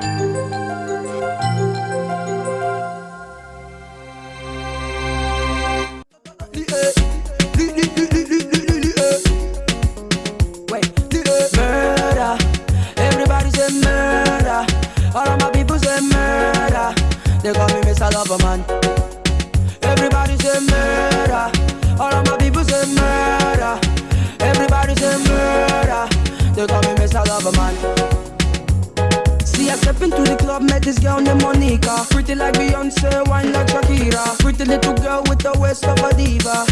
They this girl named Monica. Pretty like Beyonce, wine like Shakira. Pretty little girl with the waist of a diva.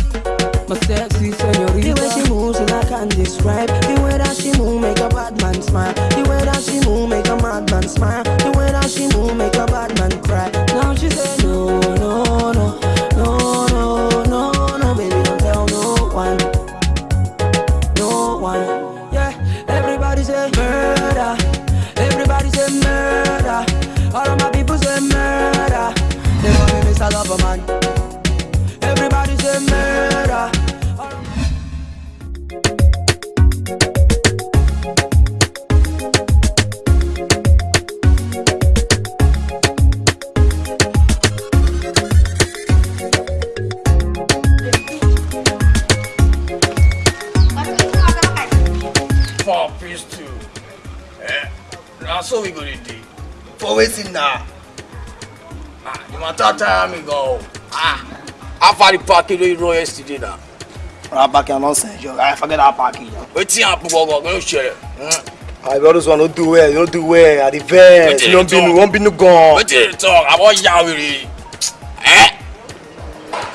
My sexy senorita. The way she moves, I can't describe. The way that she move, make a bad man smile. The way that she move, make a madman smile. The way that she move, make a bad man cry. Now she say no, no, no, love a man Everybody say murder Four piece eh? gonna do. For now. matter tire me go. Ah, how far the package you roll yesterday now? That package I don't send you. I forget that package. Wetin happen go go? Go share. I be always want to do well, you don't do well. At the best, you don't be no, won't be no gone. Wetin you talk? I want yawiri. Eh?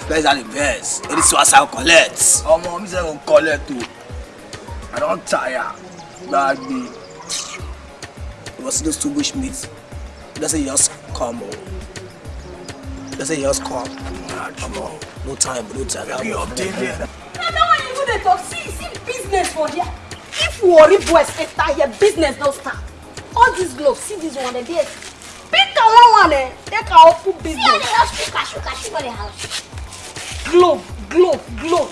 First at the best. it is what I collect. Ọmọ mi say go collect too. I don't tire. Bag me. You must still wish meat. That's a Just come on. Let's say just come. Come on. No time, no time. Be update there. na that one you dey talk see see business for here if worry boys enter here business don start all these gloves see this one there pick am one one eh take am open See, I business dey just pick cashew, cashew for the house. glove glove glove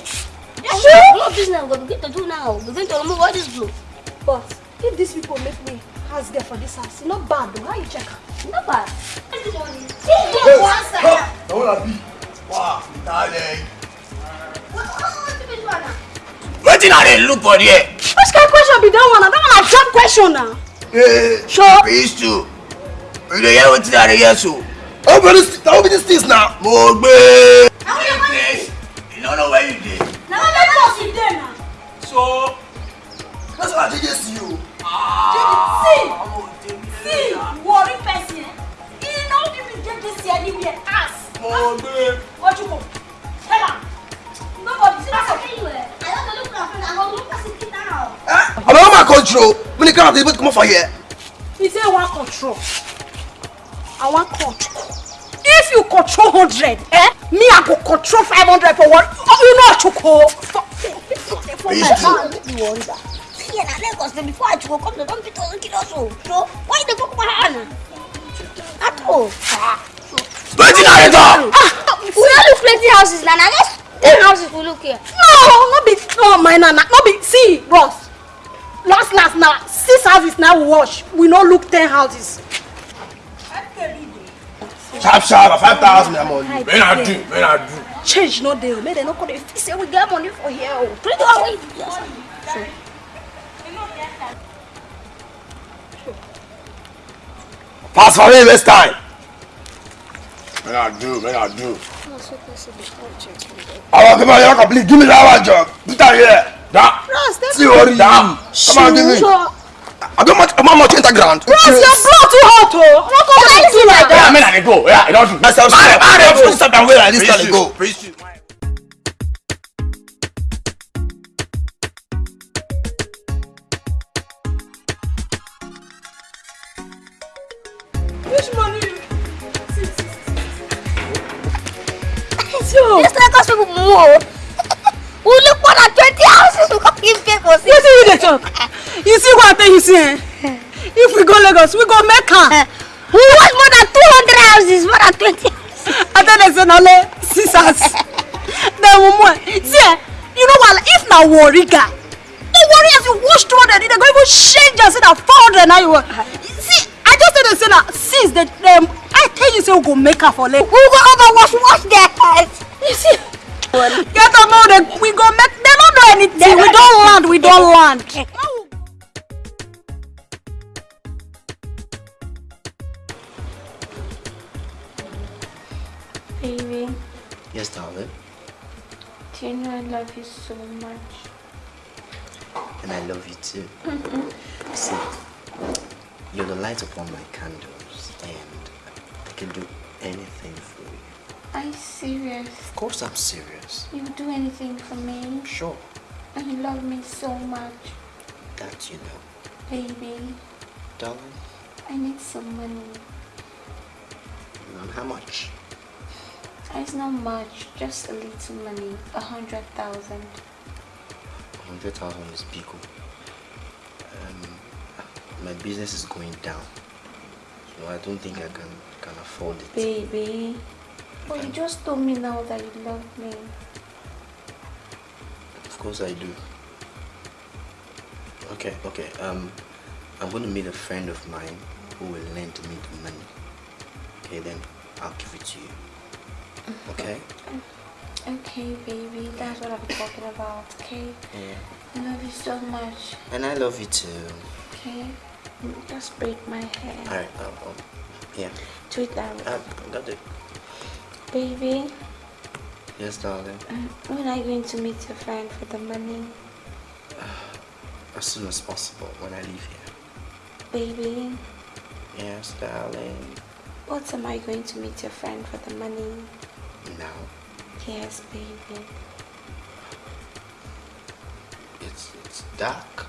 Yes, sure. Glove business we go begin to do now. We begin to remove all this glue. but if these people make me house girl for this house e no bad o how you check am No bad. Side. I wanna be. Wow, darling. Wetin I dey look for there? which kind question be that one na that one na job question na Hey, Sure. peace too. You dey hear wetin I dey hear so? Oh, but this, will be this things now. Mo gbé. You want? Place. You no know where you dey. Now what you want? you dey na So. That's what I just see you. Jade, see! See! Worry person. He now didn't get this here anywhere. Ass! What you come? Tell him! Nobody, see what's? Ah, eh? I don't know look at friend. I'm going to look at sit down. Eh? Control. When you come out, you come for here. He said, I want control. I want control. If you control 100, eh? Me, I go control 500 for one. Oh, you know, Choko. For, for, for my hand. You wonder. See, na Lagos dey before I go come, they don beat us kill us o. So why you dey talk about her now? At all. Wetin I dey talk? Ah, we don look plenty houses na na just ten houses we look here. no no be no my nana no be see bros last last na six houses na we wash we no look ten houses. Sharp, sharp. Five thousand I'm on you. Make I do, make I do. change no dey o make dem no come dey feel say we get money for here o. Three to Pass for me this time. May I do, may I do. Àwọn akẹ́kọ̀ọ́ yẹn kọ̀ please give me that one job. Peter here. That. See o rí da. Come on give me. I don't much, I'm not much underground. Ross, your blood too hot o. Wọ́n kọ́ ọ́ do like that. Yeah, I mean I dey go. Yeah, I don do. Mẹ́sàn-án, máa rẹ̀ máa rẹ̀ fún ìsọ̀dọ̀ àwọn èèyàn. Please go. Please go. So This Lagos people more. We look more than twenty houses we come give pay for you see dey talk you see what you see eh if we go lagos we go make am. We want more than two hundred houses, more than twenty houses. I tell them say na only six hours. Then mumu see eh, you know what if na worry guy, no worry as you wash two hundred, they go even change and say na four hundred na you want. See, I just tell wetin dey say na since the um, i tell you say we go make her for lake. we go over wash wash their heads. You see. get am now dey we go make dem no know anything we don land we don land. Baby, Yes, darling. do you know I love you so much? And I love you too. See, you're the light upon my candles, and I can do anything for you. Are you serious? Of course, I'm serious. You would do anything for me? Sure, And you love me so much. that you know. Baby, Darling, I need some money. and how much? It's not much, just a little money. A hundred thousand. A 100,000 is big. oh. Um, my business is going down. So I don't think I can, can afford it. Baby. But you just told me now that you love me. Of course I do. Okay, okay. Um, I'm going to meet a friend of mine who will lend me the money. Okay, then I'll give it to you. Okay? Okay, baby, that's what I'm talking about, okay? Yeah. I love you so much, And I love you too. okay? Just braid my hair. Alright, um, um, yeah. It that. Uh, got it. Baby, Yes, darling. um, when are you going to meet your friend for the money? As soon as possible when I leave here. Baby, Yes, darling. what am I going to meet your friend for the money? Now, Yes, baby. it's, it's dark.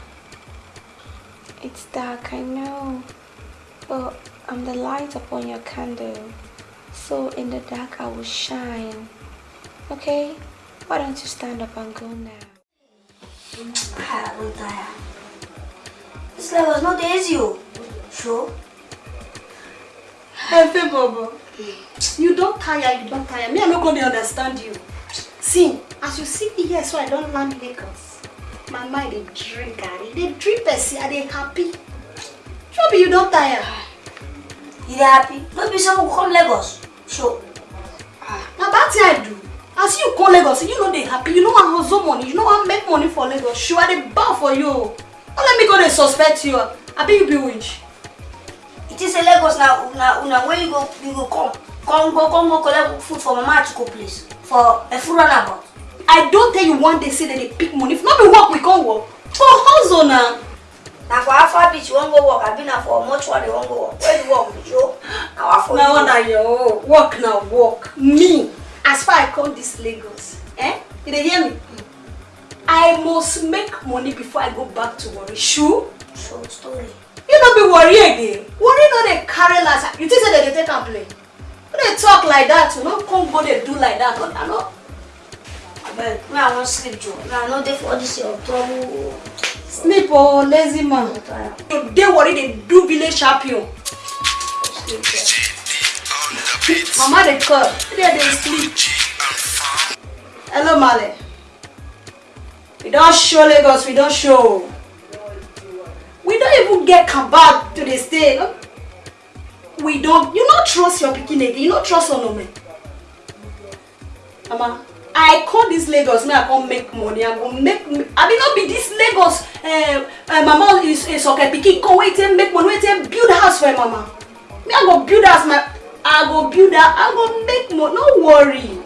It's dark, I know. But I'm the light upon your candle. So in the dark I will shine. Okay? Why don't you stand up and go now? Ah, I'm tired. This Lagos not easy, oh. Sure. Efe bobo you don tire you don tire me i no go dey understand you see as you see me here so i don land lagos my mind dey drink garri dey drink i dey happy sure you don tire You happy? No be say we go come Lagos. Sure. na bad thing i do as you come lagos you no dey happy you no wan hustle money you no wan make money for lagos sure i dey bow for you o no let me go dey suspect you abi you be witch It is a Lagos na na una where you go you go come. Come go come go collect food for Mama Achiko place for a full runabout. i don tell you one day say dem dey pick money if no be work we come work for hustle na. Na for Alpha Beach wan go work abi na for mortuary wan go work? Where the work be show? Na wa for you. na your work na work me as far i come this lagos eh you dey hear me i must make money before i go back to warri shu So story. you no be worry again worry no dey carry last you think say dem dey take am play no dey talk like that no come go dey do like that i no Abeg, me I wan sleep Joe. Me I no dey for this your trouble. Sleep o lazy man. You dey worry dey do village champion. Mama dey call. You dey dey sleep. Hello male. We don show lagos we don show. We don even get kabab to dey stay no we don you no trust your pikin again you no trust onome mama i come dis lagos make i come make money i go make abi no be dis lagos uh, uh, mama is isoke pikin come wey take make money wey take build house for mama. Me i go build house my i go build that i go make money no worry.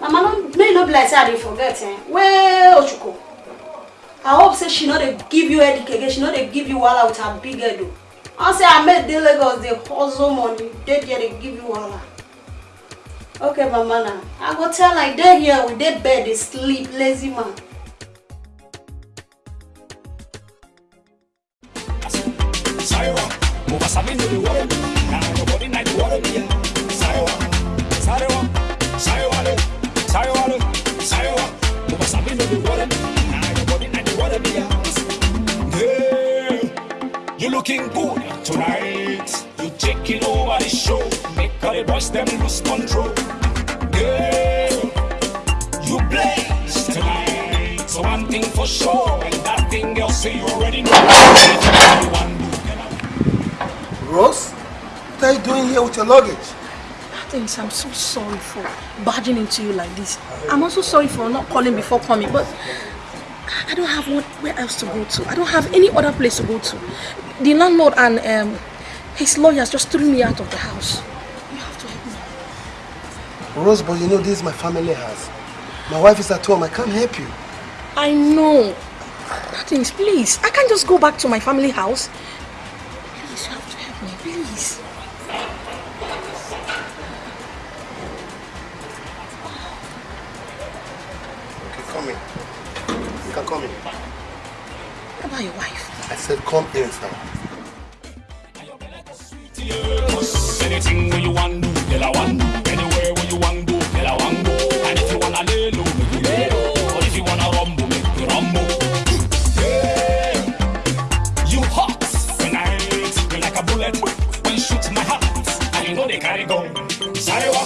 Mama no make no be like say i dey forget eh. Wey ochuko i hope say she no dey give you headache she no dey give you wahala with her big head o i say ahmed dey lagos dey hustle money dey there dey give you wahala okay mama i go tell i dey here we dey bed dey sleep lazy man. Sarewa, mo ka sabi no dey worry me. Na your body na dey worry me. Sarewa, sarewa, sarewa le, sarewa le, sarewa, mo ka sabi no dey worry me. Na your body na dey worry me. Girl, you looking good tonight. You taking over the show. Make all the boys them lose control. Girl, you blaze tonight. So one thing for sure, and that thing girl say you already know. One Rose? What are you doing here with your luggage? Things I'm so sorry for barging into you like this. I'm also sorry for not calling before coming, but I don't have what, where else to go to. I don't have any other place to go to. The landlord and um, his lawyers just threw me out of the house. Rose, but you know this is my family house. My wife is at home. I can't help you. I know. Things, please. I can't just go back to my family house. Please, you have to help me, please. Okay, come in. You can come in. What about your wife? I said come in, sir. Anything where you want And if you wanna lay low, make you lay low. Or if you wanna rumble, make you rumble. You hot when you like a bullet. When shoot my heart, and you know they carry gun. Sarewa.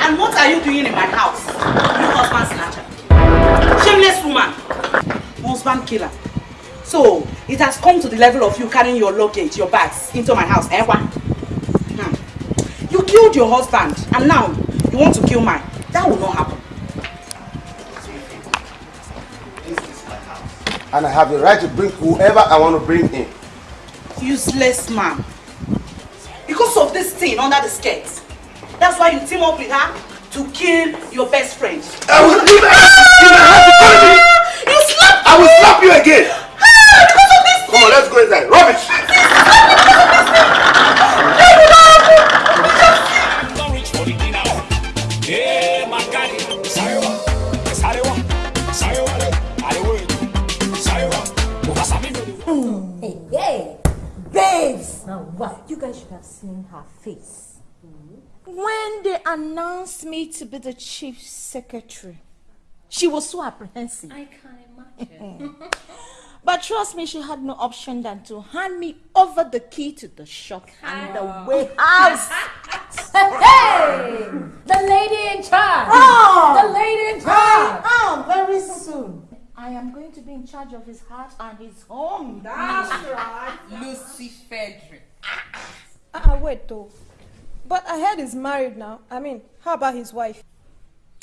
And what are you doing in my house? You husband snatcher. Shameless woman. Husband killer. So, it has come to the level of you carrying your luggage, your bags into my house, eh? Killed your husband and now you want to kill mine. That will not happen. And I have the right to bring whoever I want to bring in. Useless man. Because of this thing under the skirt. That's why you team up with her to kill your best friend. I will leave to tell you. You slapped I will slap you again. Ah, because of this Come on, let's go inside. Rubbish. Babes! You guys should have seen her face. When they announced me to be the chief secretary, she was so apprehensive. I can't imagine. But trust me, she had no option than to hand me over the key to the shop and the warehouse. Hey! The lady in charge! Oh! The lady in charge! Oh, very soon. I am going to be in charge of his heart and his home. That's right. Lucy Frederick. Wait though. But I heard he's married now. I mean, how about his wife?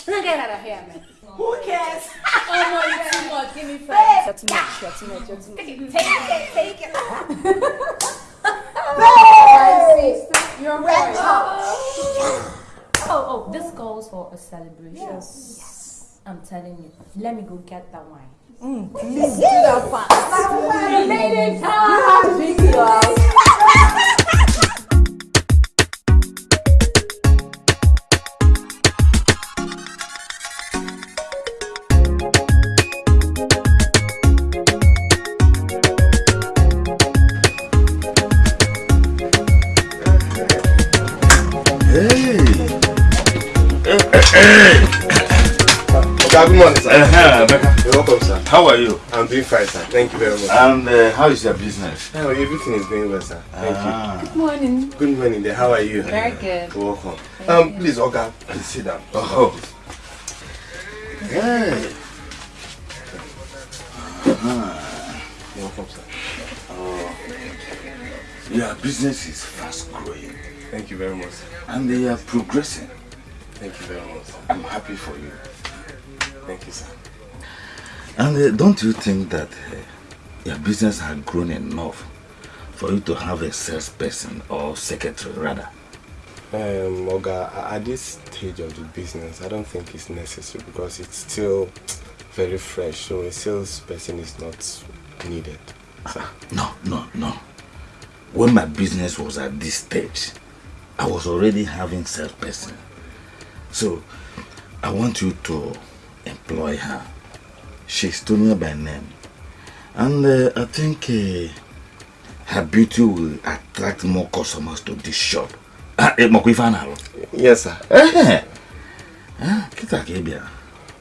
Now get out of here, man. Who cares? Oh no, you're too much. Give me five. You're too much, you're too much, you're too much. Take it, take it. You're right. Oh, oh, this calls for a celebration. Yes. I'm telling you. Let me go get that wine. Mm, please do that fast. The lady in charge. Hey. Okay, good morning, sir. Uh-huh, You're welcome, sir. How are you? I'm doing fine, sir. Thank you very much. And uh, how is your business? Oh, everything is going well, sir. Thank Ah. you. Good morning. Good morning there. How are you? Very good. You're welcome. Um, please, Oga, please sit down. Oh. Hey. You're welcome, sir. Oh. Your business is fast growing Thank you very much, sir. and they are progressing. Thank you very much. I'm happy for you. Thank you, sir. And uh, don't you think that uh, your business has grown enough for you to have a salesperson or secretary rather? Um, Oga, at this stage of the business, I don't think it's necessary because it's still very fresh, so a salesperson is not needed. Sir. No, no, no. When my business was at this stage, I was already having salesperson. So, I want you to employ her. She's Tonia by name. And uh, I think uh, her beauty will attract more customers to this shop. Ah, eh, Yes, sir. Eh, ah, kita ka ị bịara.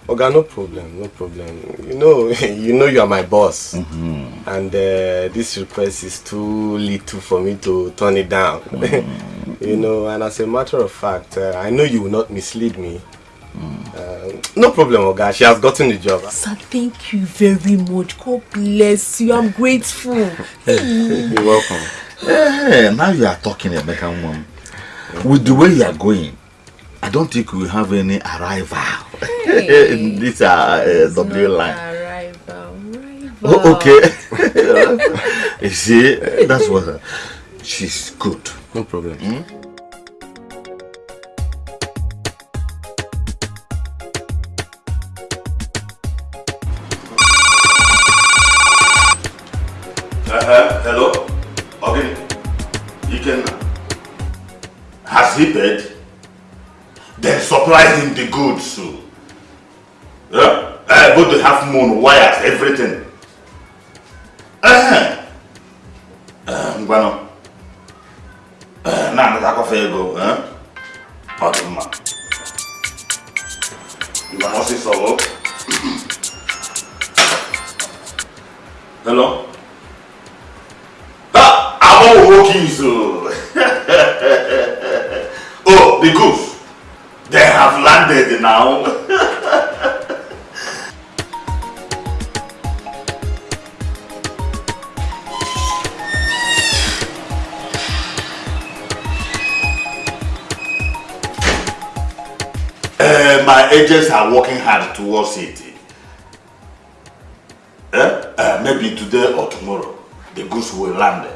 Oga, no problem, no problem. You know, you know you are my boss, and uh, this request is too little for me to turn it down. you know, and as a matter of fact, uh, I know you will not mislead me. Uh, no problem, Oga. She has gotten the job. Sir, thank you very much. God bless you. I'm grateful. You're welcome. Eh, now you are talking, Emeka Nwam. With the way you are going, I don't think we have any arrival in this uh, uh, W line. Oh, okay. you see, that's what. Uh, she's good. No problem. Hmm? Uh-huh. Hello? Okay. You can. Has he paid? Then supply him the goods. Uh, both the half moon, wires, everything. Uh, are working hard towards it. Eh? Uh, maybe today or tomorrow, the goods will land.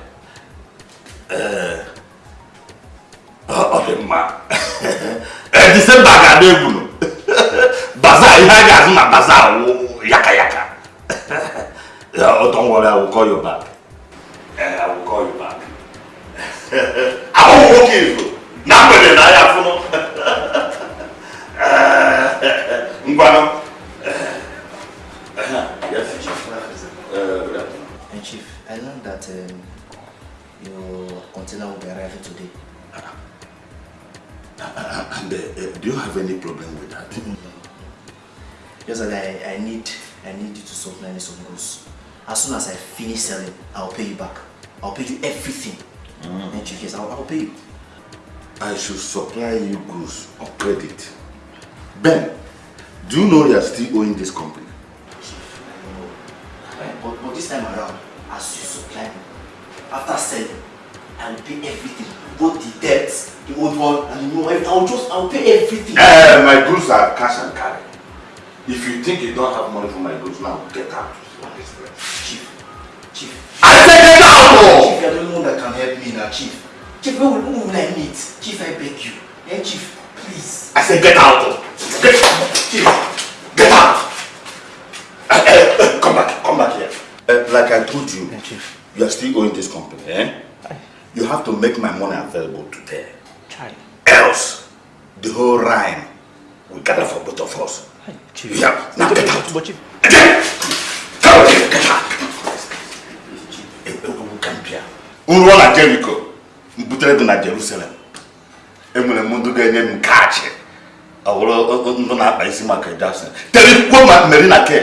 ici Michael Jackson. T'as vu quoi Marina Kerr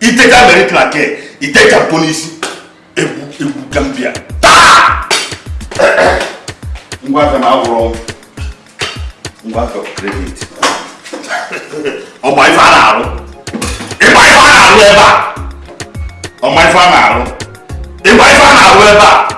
Il était qu'à Marina Kerr, il était qu'à Tony ici. Et vous, et vous, Gambia. Ta On va faire ma wrong. On va faire credit. On va y faire la roue. Et va y faire la roue, Eva. On va y faire la roue. Et va y faire la roue, Eva.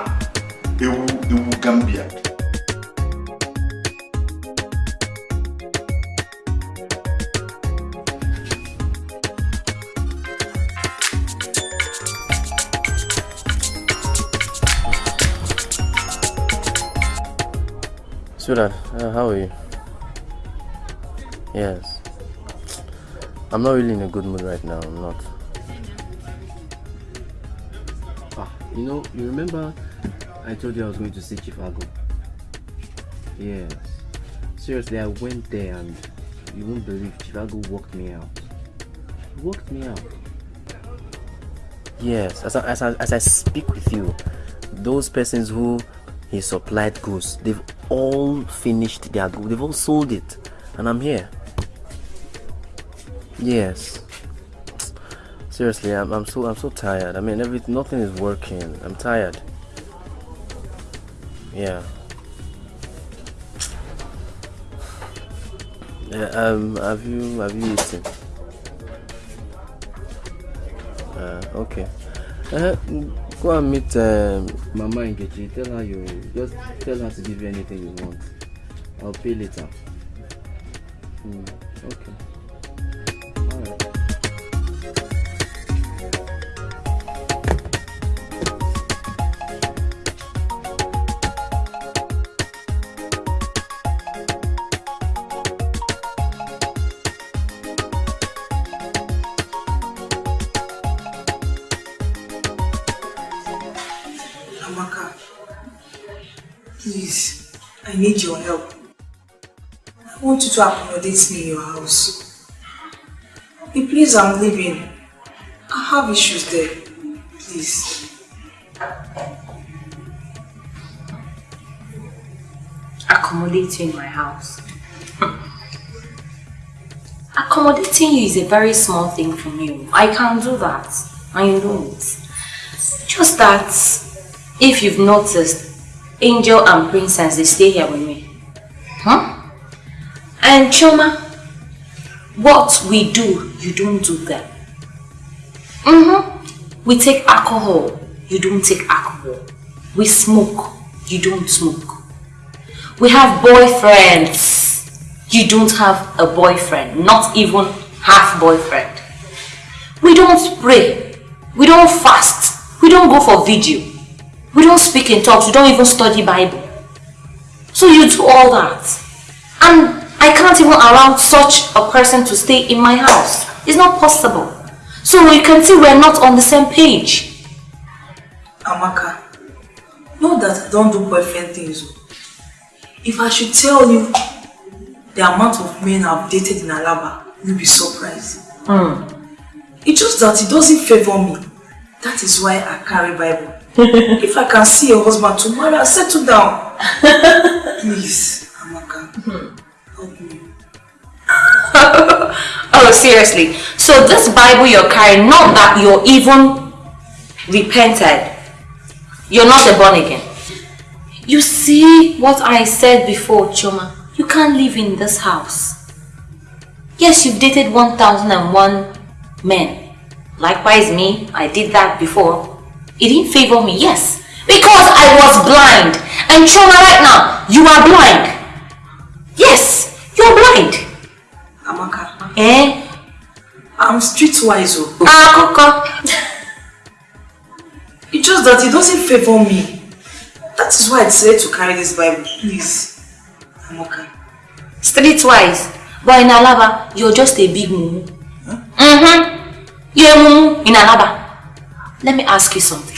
Sweetheart, uh, how are you? Yes. I'm not really in a good mood right now. I'm not. Ah, you know, you remember I told you I was going to see Chifago? Yes. Seriously, I went there and you won't believe Chifago walked me out. He walked me out. Yes, as I, as I, as I speak with you, those persons who he supplied goods, they've all finished their goods. They've all sold it, and I'm here. Yes. Seriously, I'm, I'm so I'm so tired. I mean, every nothing is working. I'm tired. Yeah. Yeah, um, have you have you eaten? Uh, okay. Uh, Go and meet um, Mama Nkechi. Tell her you just tell her to give you anything you want. I'll pay later. Mm, okay. Need your help. I want you to accommodate me in your house. The place I'm living, I have issues there. Please. Accommodate you in my house. Hmm. Accommodating you is a very small thing from you. I can't do that. I know it. Just that, if you've noticed, Angel and Princess, they stay here with me. Huh? And Choma, what we do, you don't do that. Mm-hmm. We take alcohol, you don't take alcohol. We smoke, you don't smoke. We have boyfriends, you don't have a boyfriend, not even half boyfriend. We don't pray, we don't fast, we don't go for video, we don't speak in tongues, we don't even study Bible. So you do all that. And I can't even allow such a person to stay in my house. It's not possible. So you can see we're not on the same page. Amaka, know that I don't do boyfriend things. If I should tell you the amount of men I've dated in Alaba, you'll be surprised. Hmm. It's just that it doesn't favor me. That is why I carry Bible. if I can see your husband tomorrow, I'll settle down. Please, Amaka, help me. oh, seriously. So this Bible you're carrying, not that you're even repented. You're not a born again. You see what I said before, Choma. You can't live in this house. Yes, you've dated 1001 men. Likewise me, I did that before. It didn't favor me, yes. Because I was blind. And Choma, right now, you are blind. Yes, you're blind. Amaka. Eh? I'm streetwise. Oh. Ah, It's just that it doesn't favor me. That is why I decided to carry this Bible. Please, Amaka. Streetwise. But in Alaba, you're just a big mumu. Mm-hmm. You're a mumu in Alaba. Let me ask you something.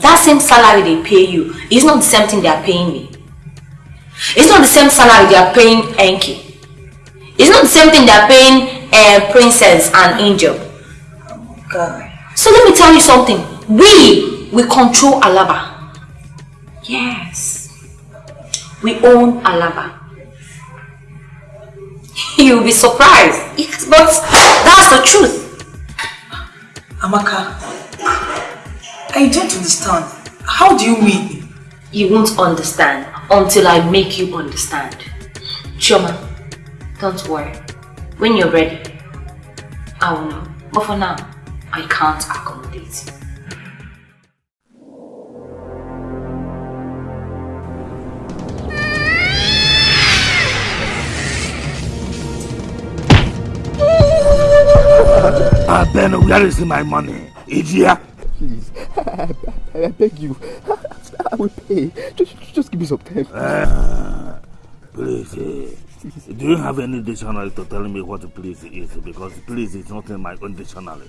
That same salary they pay you is not the same thing they are paying me. It's not the same salary they are paying Enki. It's not the same thing they are paying uh, Princess and Angel. God. So let me tell you something. We, we control Alaba. Yes. We own Alaba. You'll be surprised. Yes, but that's the truth. Amaka, I don't understand. How do you mean? You won't understand until I make you understand. Choma, don't worry. When you're ready, I will know. But for now, I can't accommodate you. Ah, Ben, where is my money? Idiot. Please, I, I, I beg you. I will pay. Just, just give me some time. Uh, please, eh, do you have any dictionary to tell me what please is? Because please is not in my own dictionary.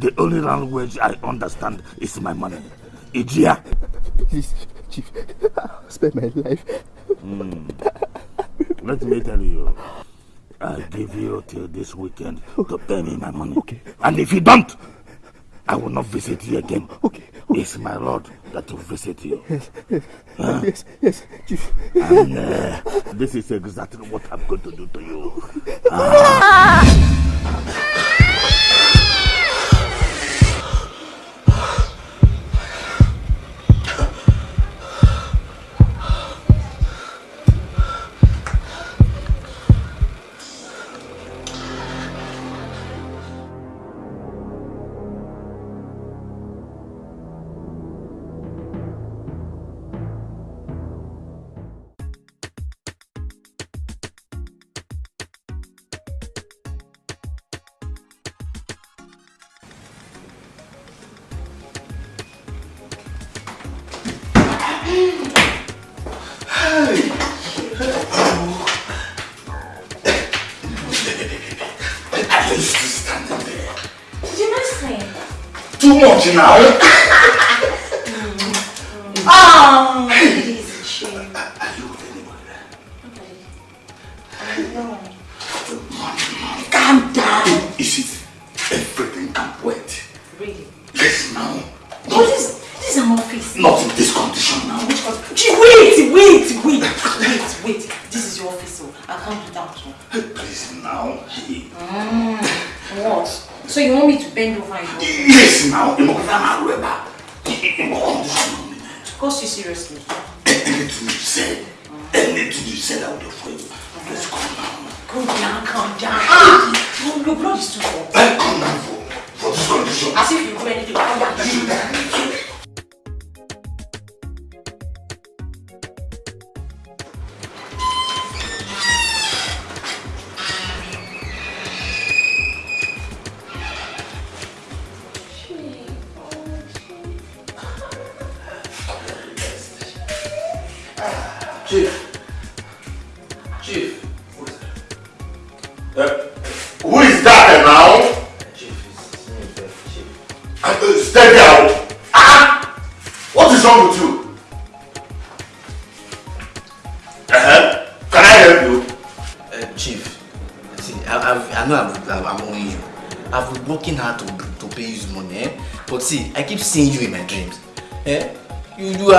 The only language I understand is my money. Idiot. Please, Chief, spare my life. Mm. Let me tell you, I give you till this weekend to pay me my money. Okay. And if you don't, I will not visit you again. Okay. It's my Lord that will visit you. Yes, yes, Huh? yes, yes, Chief. And uh, this is exactly what I'm going to do to you. Ah. too now.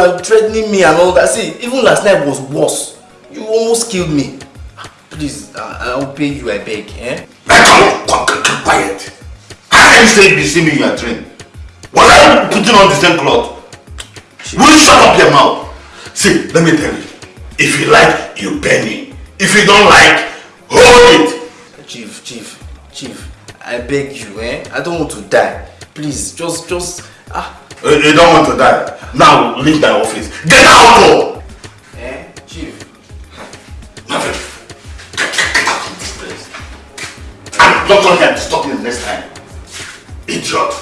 You, you are threatening me and all that. See, even last night was worse. You almost killed me. Please, I, I'll pay you, I beg. Eh? Keep quiet. How can you say you see me in your dream? Was I putting on the same cloth? Will you shut up your mouth? See, let me tell you. If you like, you pay me. If you don't like, hold it. Chief, Chief, Chief, I beg you, eh? I don't want to die. Please, just, just, ah. You, you don't want to die. Now leave my office. Get out! Oh! Eh? Chief. Nothing. Get out of this place. I'm not going to stop you next time. Idiot.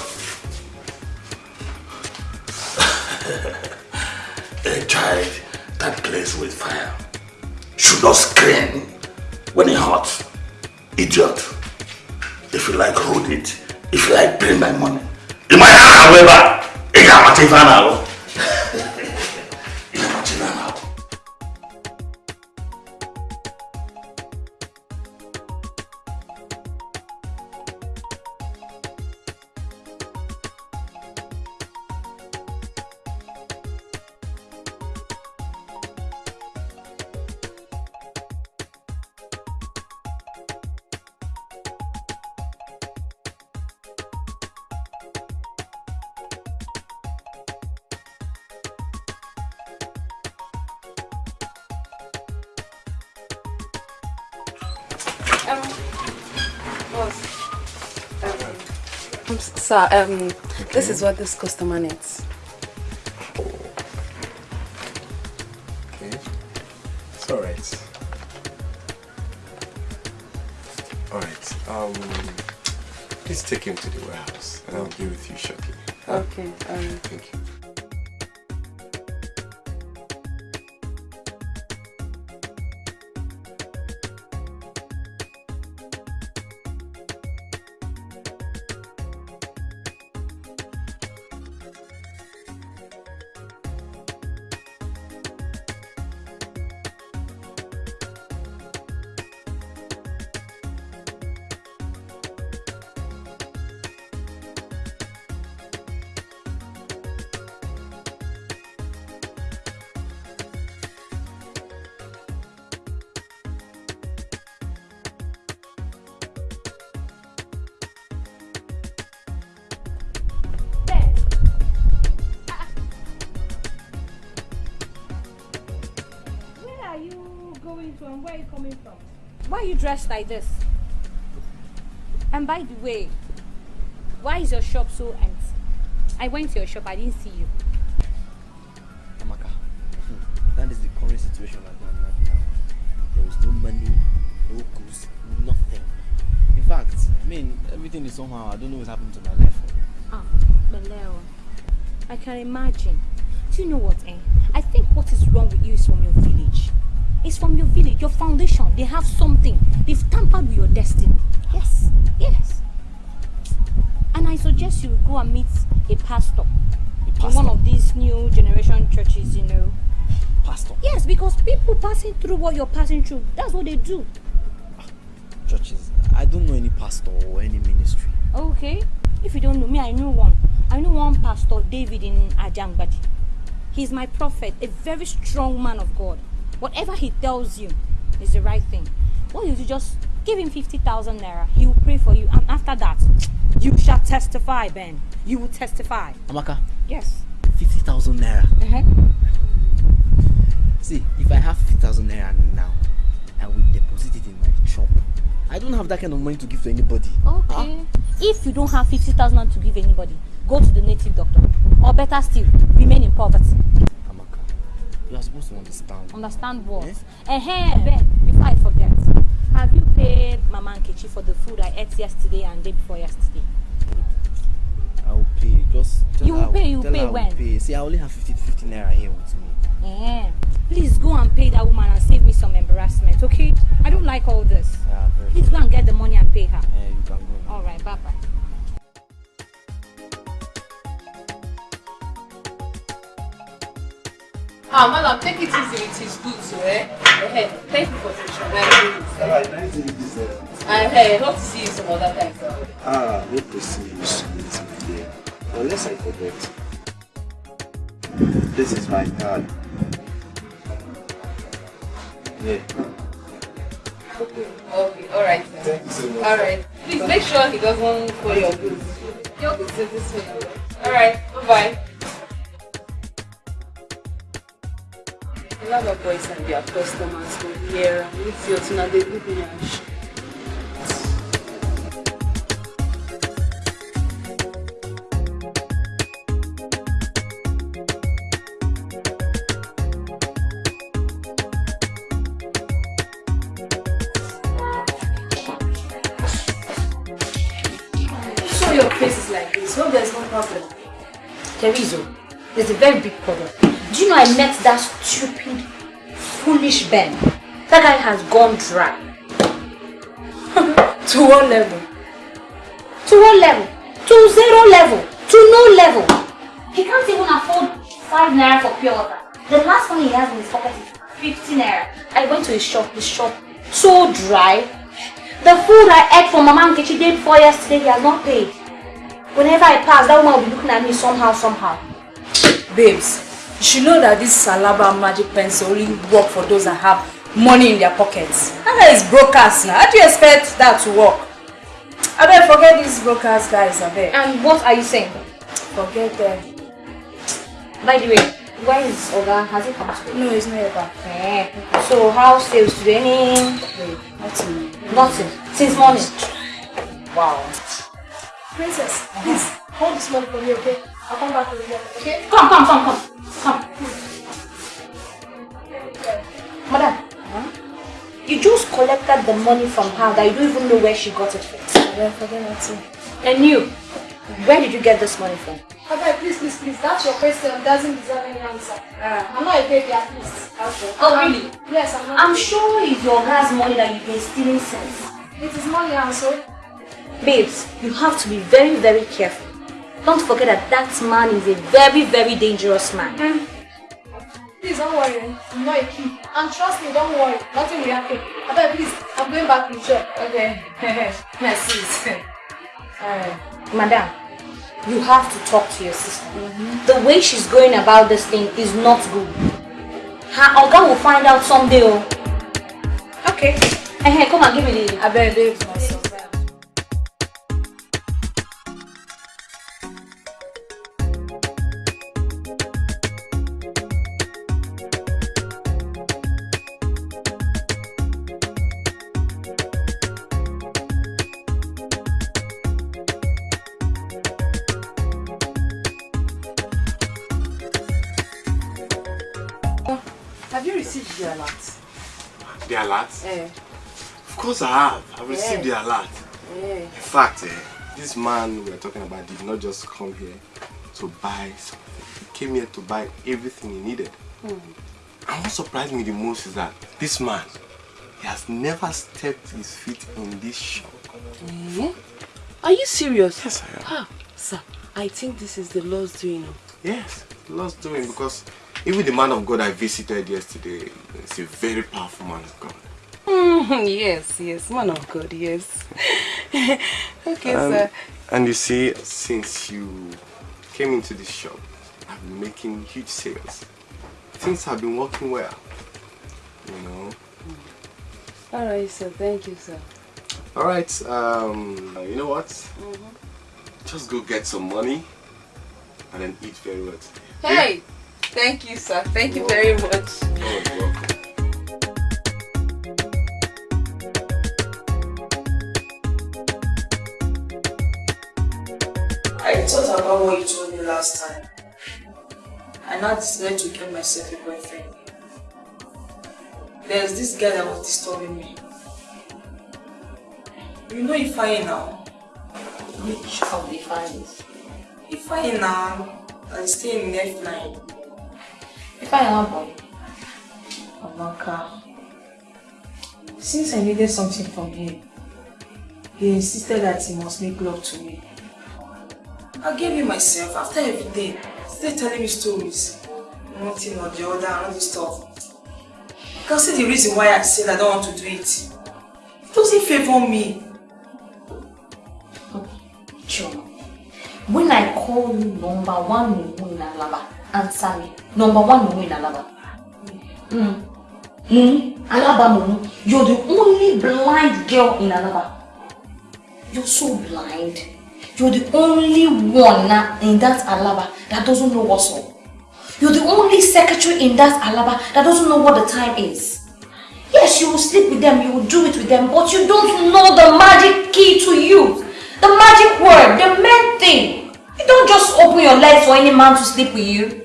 A child that plays with fire should not scream when it hurts. Idiot. If you like, hold it. If you like, bring my money. Ị ga-amata ife a na-alụ. Sir, um, this is what this customer needs. Dressed like this? And by the way, why is your shop so empty? I went to your shop, I didn't see you. Amaka, hmm, that is the current situation right now. Right now. There is no money, no goods, nothing. In fact, I mean, everything is somehow, I don't know what's happened to my life. Ah, Beleo. I can imagine. Do you know what, eh? I think what is wrong with you is from your village. It's from your village, your foundation. They have something. A pastor, in one of these new generation churches, you know. Pastor. Yes, because people passing through what you're passing through, that's what they do. Churches. I don't know any pastor or any ministry. Okay. If you don't know me, I know one. I know one pastor, David in Ajangbadi. He's my prophet, a very strong man of God. Whatever he tells you is the right thing. What you just give him 50,000 naira. He will pray for you. And after that, you shall testify, Ben. You will testify. Amaka, Yes. 50,000 naira. Uh-huh. See, if I have 50,000 naira now, I will deposit it in my shop. I don't have that kind of money to give to anybody. Okay. If you don't have 50,000 naira to give anybody, go to the native doctor. Or better still, remain in poverty. Amaka, you are supposed to understand. Understand what? Eh? Ben, before I forget, have you paid Mama Nkechi for the food I ate yesterday and day before yesterday? I will pay. Just tell You her will I pay, you will pay will when? Pay. See, I only have 50, 50 naira here with me. Eh. Please go and pay that woman and save me some embarrassment, okay? I don't like all this. Yeah, Please go and get the money and pay her. Eh, you can go. All right, bye bye. Ah, madam, take it easy with his goods, eh? Eh, thank you for patronizing this. Alright, nice to meet you, sir. I eh, hope to see you some other time. Ah, no proceed, meet me. Unless I forget. This is my card. Yeah. Okay, okay, alright. sir. Thank you so much. Alright, please make sure he doesn't call your goods. Your goods is this way. Alright, bye-bye. A lot of boys and their customers go here and your face is like this. Hope there's no problem. Terizo, there's a very big problem. Do you know I met that stupid, foolish Ben? That guy has gone dry. to what level? To what level? To zero level. To no level. He can't even afford five naira for pure water. The last one he has in his pocket is 50 naira. I went to his shop, his shop, so dry. The food I ate from Mama Nkechi day before yesterday, he has not paid. Whenever I pass, that woman will be looking at me somehow, somehow. Babes, you should know that this Salaba magic pencil only work for those that have money in their pockets. That guy is brokers now. How do you expect that to work? I bet forget these brokers guys, I. And what are you saying? Forget them. By the way, where is Oga? Has he come to No, he's not here back. Eh. So how sales today? Any? Nothing. Nothing. Since morning. Wow. Princess, please hold this money for me, okay? I'll come back with you, okay? Come, come, come, come. Come. Madam, you just collected the money from her that you don't even know where she got it from. Yeah, forget that too. And you, where did you get this money from? Okay, please, please, please. That's your question. Doesn't deserve any answer. Ah. I'm not a baby, at least. Okay. Oh, really? Yes, I'm not. I'm sure it's your guy's money that you've been stealing since. It is money, also. Babes, you have to be very, very careful. Don't forget that that man is a very, very dangerous man. Please don't worry. I'm not a kid. And trust me, don't worry. Nothing will happen. Okay, please. I'm going back to church. Okay. Merci. Uh, madam, you have to talk to your sister. The way she's going about this thing is not good. Her Oga will find out someday. Oh. Okay. Hey, hey, come and give me the. I bet Eh. Of course I have. I've received Yeah. the alert. Eh. In fact, eh, this man we're talking about did not just come here to buy something. He came here to buy everything he needed. Hmm. And what surprised me the most is that this man, he has never stepped his feet in this shop. Eh? Are you serious? Yes, I am. Ah, Sir, I think this is the Lord's doing. Yes, Lord's doing because even the man of God I visited yesterday is a very powerful man of God. Mhm, yes, yes, man of God, yes. okay, Um, sir. And you see, since you came into this shop, I've been making huge sales. Things have been working well. You know. Alright, sir. Thank you, sir. All right. Um, you know what? Just go get some money and then eat very well today. Hey! Thank you, sir. Thank you very much. You're welcome. I thought about what you told me last time. I now decided to get myself a boyfriend. There's this guy that was disturbing me. You know if Ifeanyi now? Which of the files? Ifeanyi now, I stay in F9. If I am boy. Amaka. Since I needed something from him, he insisted that he must make love to me. I gave him myself after every day. Still telling me stories. One thing or the other and all this stuff. You can see the reason why I said I don't want to do it. It doesn't favor me. Chuma. When I call you number one Mumu in Alaba, answer me. Number one Mumu in Alaba. Mm. Mumu, Alaba Mumu, you're the only blind girl in Alaba. You're so blind. You're the only one in that Alaba that doesn't know what's up. You're the only secretary in that Alaba that doesn't know what the time is. Yes, you will sleep with them, you will do it with them, but you don't know the magic key to you. The magic word, the main thing. You don't just open your legs for any man to sleep with you.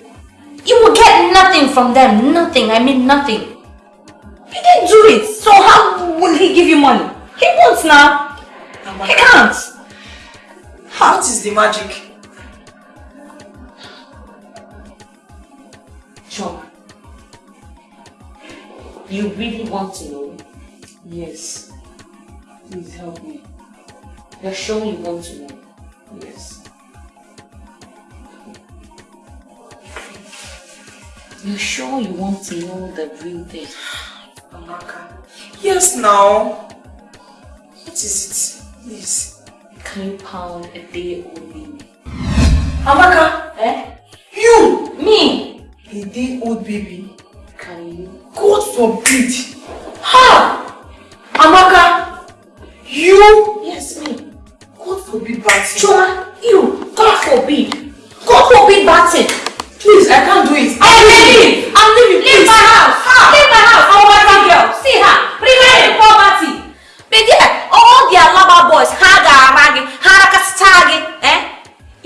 You will get nothing from them. Nothing. I mean nothing. You didn't do it. So how will he give you money? He won't now. He can't. What is the magic? Choma, you really want to know? Yes. Please help me. You're sure you want to know? Yes. You're sure you want to know the real thing? Amaka. Yes, now. What is it? Please. Can you pound a day baby? Amaka! Eh? You! Me! A day old baby. Can you? God forbid! Ha! Amaka! You! Yes, me. God forbid thing. Choma, you! God forbid! God forbid thing! Please, I can't do it. I'm leaving! I'm leaving! Leave my house! Leave my house! Poverty girl! See her! Remain in poverty! But all the Alaba boys, ha ga ragi, ha rakastagi, eh?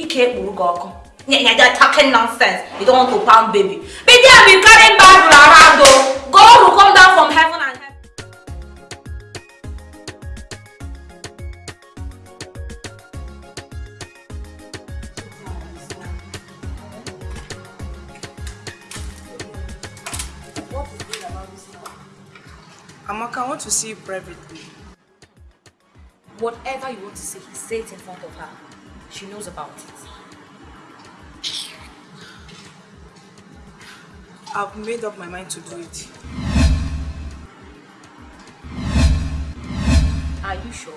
Ike ọkụ. Yeah, they're talking nonsense. You don't want to pound baby. But yeah, be carrying Bible around though. God will come down from heaven and heaven. Amaka, I want to see you privately. Whatever you want to say, say it in front of her. She knows about it. I've made up my mind to do it. Are you sure?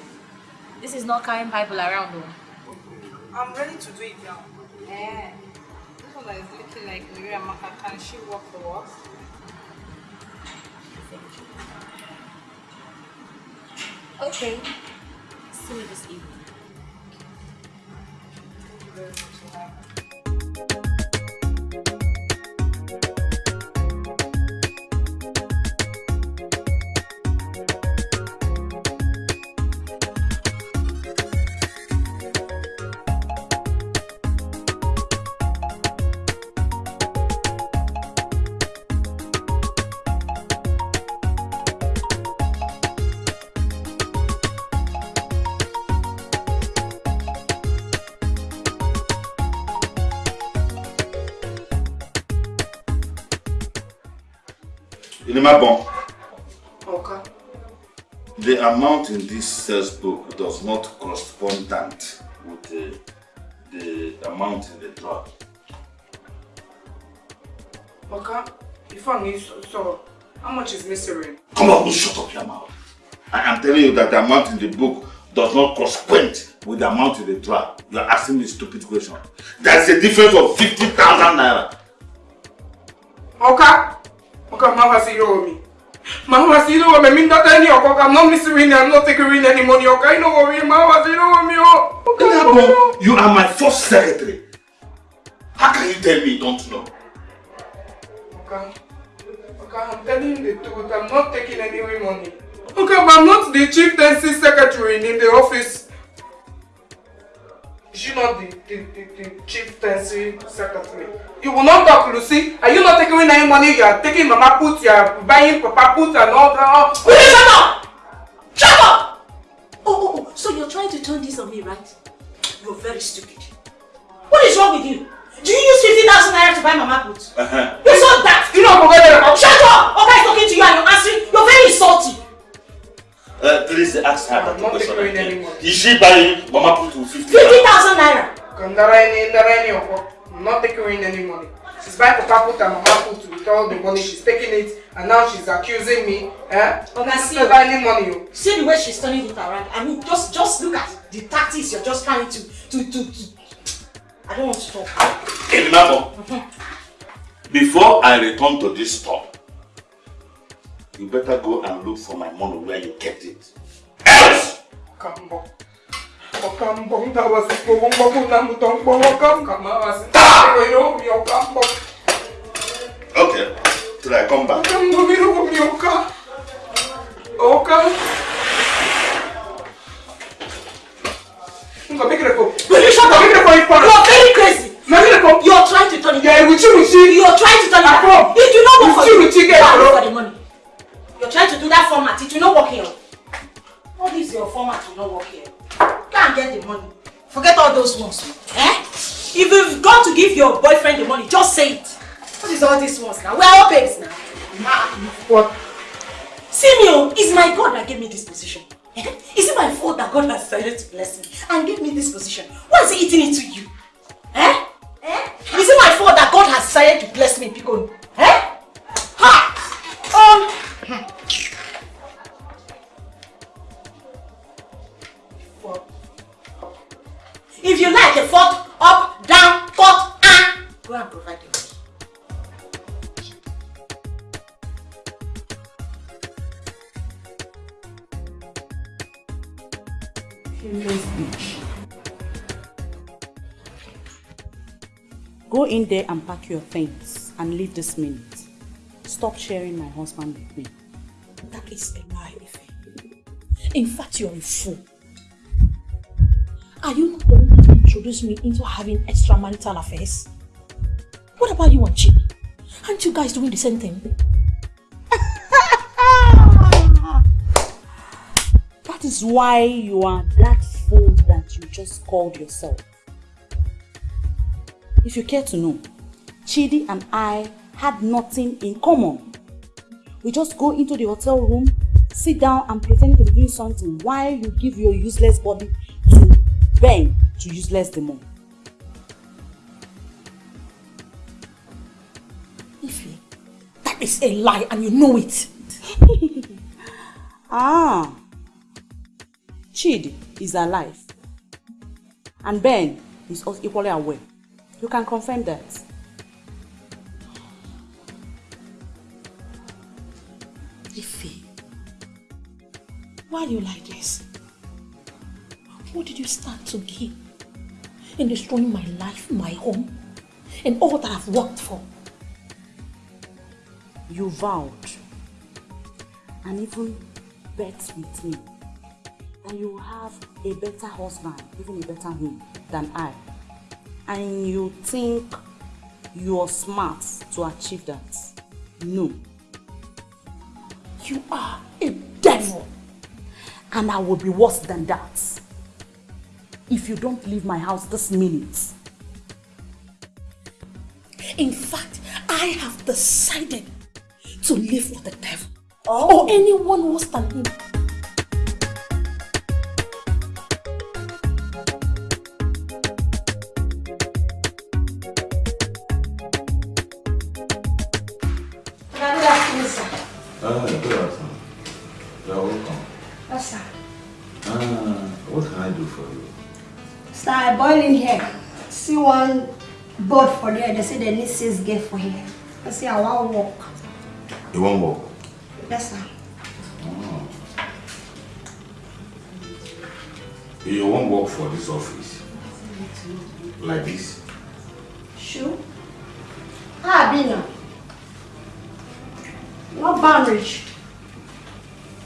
This is not carrying Bible around though. I'm ready to do it now. Eh, this one is looking like Mary Amaka, can she work for us? Okay. You this evening. Inimabon, Okay. the amount in this sales book does not correspond with the, the amount in the drawer. Oga, if I need so, so, how much is misery? Come on, shut up your mouth. I am telling you that the amount in the book does not correspond with the amount in the drawer. You are asking me stupid question. There's a difference of 50,000 naira you are my first secretary how can you tell me you don't know. Oga, Oga, I'm telling you the truth. I'm not taking any money. Okay, but I'm not the chief tenancy secretary in the office. Is she not the, the, the, the chieftaincy secretary? You will not talk, Lucy. Are you not taking any money? You are taking Mama put, you are buying Papa put and all that. Will you shut up? Shut up! Oh, oh, oh, so you're trying to turn this on me, right? You're very stupid. What is wrong with you? Do you use 50,000 naira to buy Mama put? Uh-huh. You saw that? You know, forget it. Shut up! Okay, is talking to you and you're answering. You're very insulting. Uh, please ask her that not question again. Is she buying Mama put to 50 50,000 naira. I'm not taking in any money. She's buying Papa put and Mama put with all the money. She's taking it and now she's accusing me. Eh? Oga, see, Never any money. oh. see the way she's turning it around. I mean, just just look at the tactics you're just trying to to to. to. I don't want to talk. Hey, remember, before I return to this store, you better go and look for my money where you kept it. Else! Kambo. Okambo, ndawasi kubombo kuna mutombo okam kamawasi. Okambo. Okay, till I come back. Okambo mirugo mi oka. Oka. Ngo make it go. Will you shut up? Make it go. You're very crazy. Make it go. You're trying to turn it Yeah, with you, with you. You're trying to turn it Akro. It will not work for With you, you. with you, get Go and bro. look for the money. You're trying to do that format. It will not work here. All this your format will not work here. Go and get the money. Forget all those ones. Eh? If you've got to give your boyfriend the money, just say it. What is all these ones now? We're all babes now. Ah, What? Me, oh, it's my God that gave me this position. Eh? Is it my fault that God has decided to bless me and give me this position? Why is he eating it to you? Eh? Eh? Is it my fault that God has decided to bless me, Pico? Eh? Ha! Um. If you like a fork, up, down, cut, ah, go and provide bitch. Go in there and pack your things and leave this minute. Stop sharing my husband with me. That is a lie. In fact, you're a fool. Are you not one to introduce me into having extramarital affairs? What about you and Chidi? Aren't you guys doing the same thing? That is why you are that fool that you just called yourself. If you care to know, Chidi and I had nothing in common. We just go into the hotel room, sit down and pretend to be doing something while you give your useless body to Ben to useless demon. Ife, that is a lie and you know it. Ah, Chidi is alive. And Ben is also equally aware. You can confirm that. Why are you like this? What did you start to gain in destroying my life, my home, and all that I've worked for? You vowed and even bet with me that you have a better husband, even a better home than I. And you think you are smart to achieve that. No. You are a. And I will be worse than that. If you don't leave my house this minute. In fact, I have decided to live for the devil oh. or anyone worse than him. There. They say they need six girl for here. I say I want walk. You want work? Yes, sir. Oh. You won't work for this office? Like this? Sure. Be now? No boundaries.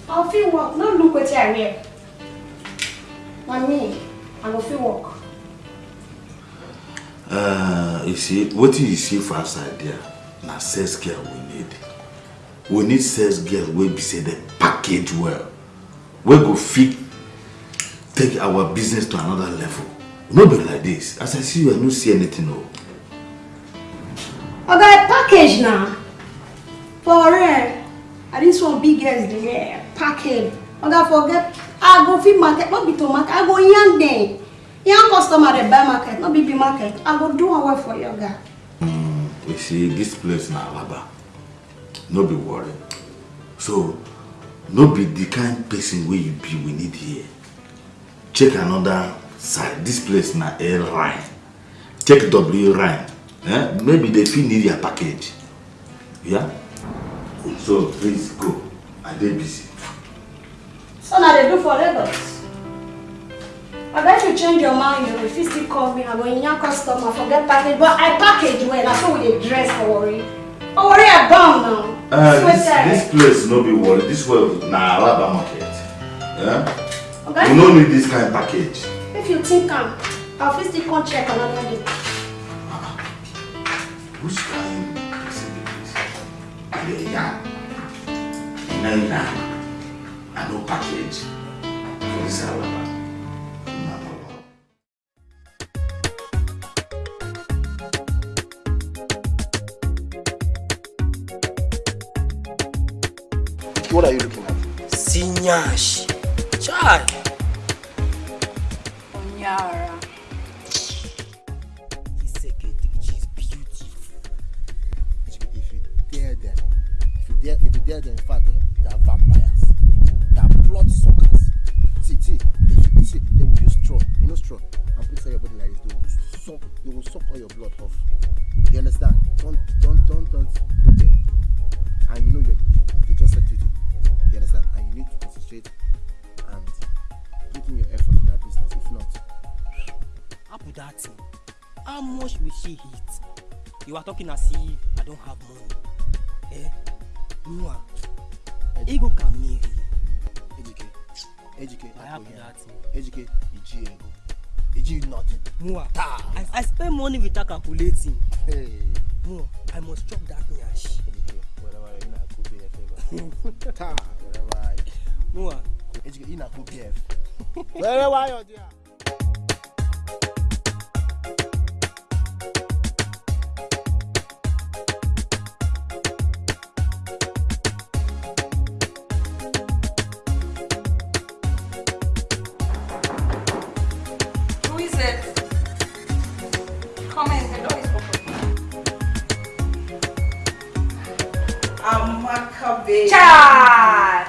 I'll feel work. No look what I wear. Na me, I go fit work. Uh, you see, what you see for outside there, na sales girl we need. We need sales girl wey be say dem package well. wey go fit take our business to another level. No be like this. As I see you, I no see anything o. I got a package now. For real. I this one big girls the yeah, package. I got forget. I go fit market, not be to market. I go young them. Young customer they buy market, not be market. I go do away for you guy. You see, this place na Alaba. No be worry. So, no be the kind person wey you be we need here. Check another side. This place na A Rhine. Check W Rhine. Eh? Maybe they fit need your package. Yeah? So, please go. I dey busy. So now they do for Lagos. I bet you change your mind, you if you still call me, I go in your customer, forget package, but I package well, that's how we dey dress for worry. Oh, worry I bound now. Uh, this, this place no be worry. This one na Alaba market. Yeah? Okay. We no need this kind package. If you think am, I'll fit still come check another day. Which kind person be this? The young. Nine nine. And no package for this Alaba. What are you looking at? Sinyash. Chai. Onyara. If you dare them, if you dare, if you dare them, in fact, eh, they are vampires. They are blood suckers. See, see, if you see, they will use straw. You know straw. And put your body like this. They will suck. They will suck all your blood off. You understand? Don't, don't, don't, don't go there. And you know you're, you, you just said duty. You understand? And you need to concentrate and put in your effort in that business. If not, How put that thing? How much will she hit? You are talking as if I don't have money. Eh? Mwah. Ego can marry. Ejike, Ejike, I have that thing. Ejike, Iji ego. Iji nothing. Mwah. I, I spend money without calculating. Hey. Mwah. I must chop that nyash. Whatever, you know, I could be a favor. Ta, Mua. Ina ku BF. Where why you there? Chai!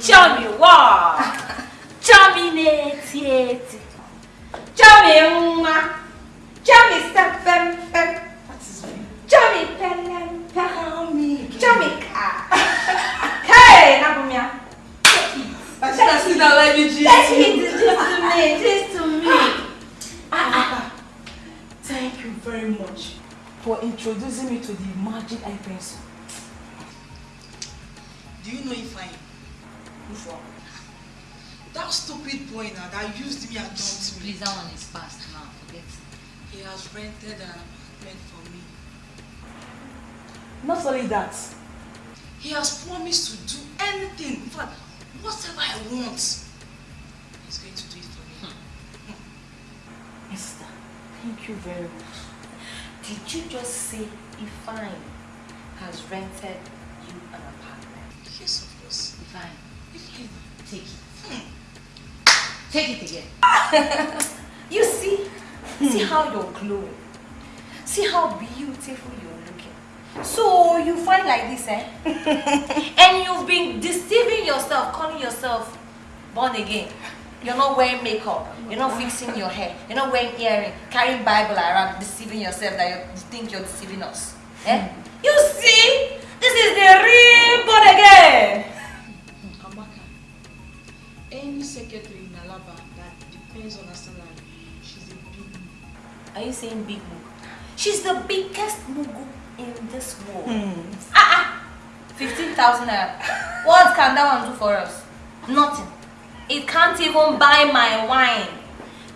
Chummy wa! Chummy neti eti. Chummy uma. Chummy stepem pem. Chummy pelem pelem. me ka. Hey, na bumia. But shall I see that let me just Let me just to me, just to me. Ah, ah, ah, thank you very much for introducing me to the magic I pencil. Stupid boy now that used me and dumped me. Please, that one is past now. Forget it. He has rented an apartment for me. Not only that, he has promised to do anything, in fact, whatever I want, he's going to do it for me. Hmm. Esther, thank you very much. Did you just say Ifine has rented you an apartment? Yes, of course. Ifine, Ifine. take it. Take it again. you see? See how you're glowing. See how beautiful you're looking. So you find like this, eh? and you've been deceiving yourself, calling yourself born again. You're not wearing makeup. You're not fixing your hair. You're not wearing earring, carrying Bible around, deceiving yourself that you think you're deceiving us. Eh? You see, this is the real born again. Amaka, any secretary that depends on her salary, she's a big Are you saying big mugu? She's the biggest mugu in this world. Ah ah! 15,000 naira. What can that one do for us? Nothing. It can't even buy my wine.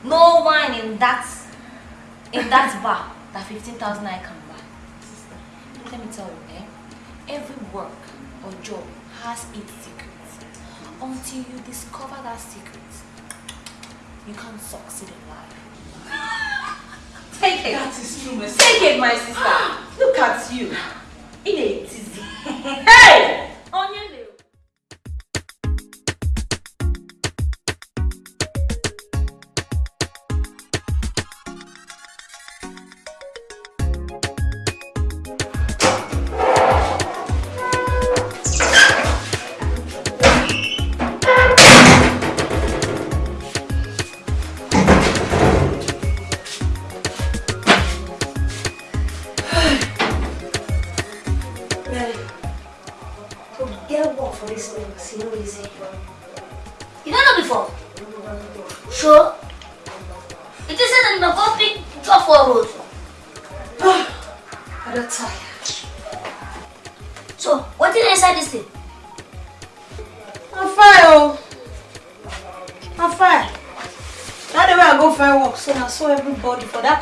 No wine in that in that bar that 15,000 naira can buy. Let me tell you, eh? Every work or job has its secrets. Until you discover that secret, you can't succeed in life. Take it. That is true, my Take it, my sister. Look at you. In a tizzy. Hey! Onion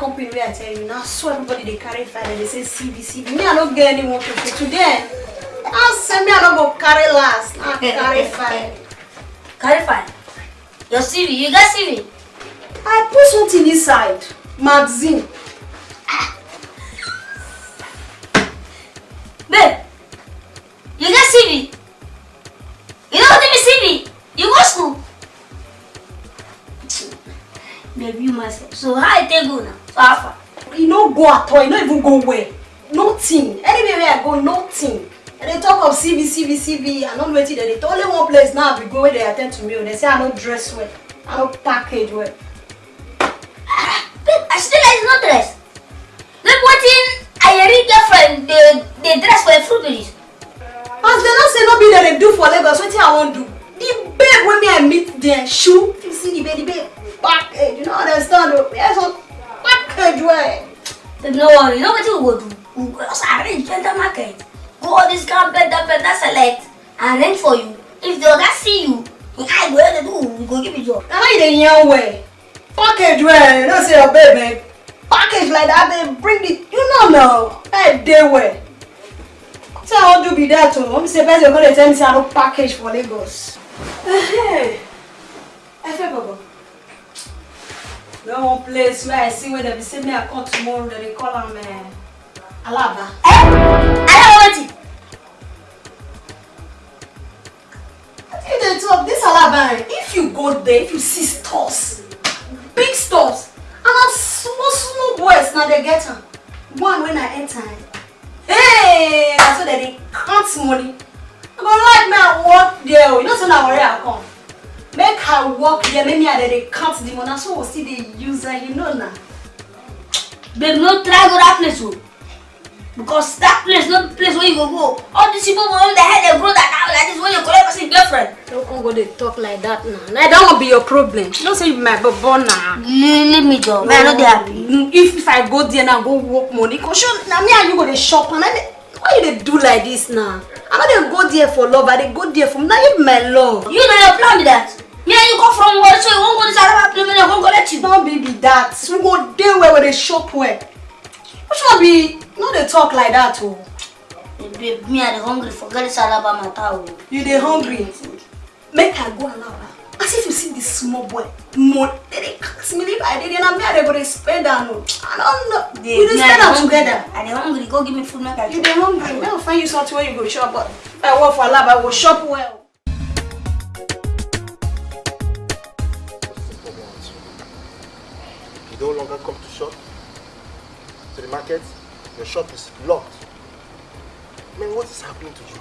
company where I tell you, now saw everybody they carry file and they say CV, CV. Me, I don't get any work to do today. I say me, I don't go carry last. Now carry file. Carry file? Your CV, you got CV? I put something inside. Magazine. Babe, you got CV? You what I mean CV? You go school? Babe, you must. So how I take go now? Far? You no go at all. You no even go where. Nothing. Anywhere where I go, nothing. And they talk of CV, CV, CV. I don't know wetin dem dey talk. Only one place now I be go where they attend to me. oh, They say I no dress well. I no package well. Babe, I still like no dress. Babe, wetin Ayeri girlfriend dey dey dress for a fruit juice? As dem no say no be dem dey do for Lagos, wetin I wan do? The babe wey me I meet there, shoe. You see the babe, the babe package. You no understand o? Edward. No worry, you know what we will do? You will arrange better market. Go all this camp, better, better select, and then for you. If the other see you, he can't go ahead and do, you go give you job. Now you the young way. Package way. don't say a baby. Package like that, they bring it. You know now. Eh, that day way. So I want to be that too. I'm say best you're to tell me say I don't package for Lagos. Hey, I Efe Bobo. No one place where I see where dem be say me I come tomorrow, dem dey call am uh, Alaba. Alaba wetin? You dey talk this Alaba eh, if you go there, if you see stores, big stores, and na small small boys na dey get am. One when I enter, hey, na so dem dey count money. I go like me I work there o, you know say na worry I come. Make I work there, make me I dey dey count the money, so we still dey use am, you know na. Babe, no try go that place o. Because that place no place where you go go. All these people wey their head dey grow that now like this when you collect person girlfriend. Don't come go dey talk like that now. Na that one be your problem. You know say you my bobo na. Leave, leave me job. Man, no dey happy. If if I go there now go work money, go show na me and you go dey shop and I why you dey do like this now? I no dey go there for love, I dey go there for na you my love. You know your plan be that. Me and you come from work so you wan go this Alaba place make dem come collect you. No be be that. We go dey where we dey shop well. Which one be no dey talk like that o. Babe, me I dey hungry forget this Alaba matter o. You dey hungry? Make I go Alaba. As if you see this small boy, dey dey ask me if I dey there na me I dey go dey spend am o. I don't know. We dey spend am together. I dey hungry go give me food make I You dey hungry? Make I find you something wey you go chop I work for Alaba I go chop well. No longer come to shop, to the market, your shop is locked. Man, what is happening to you?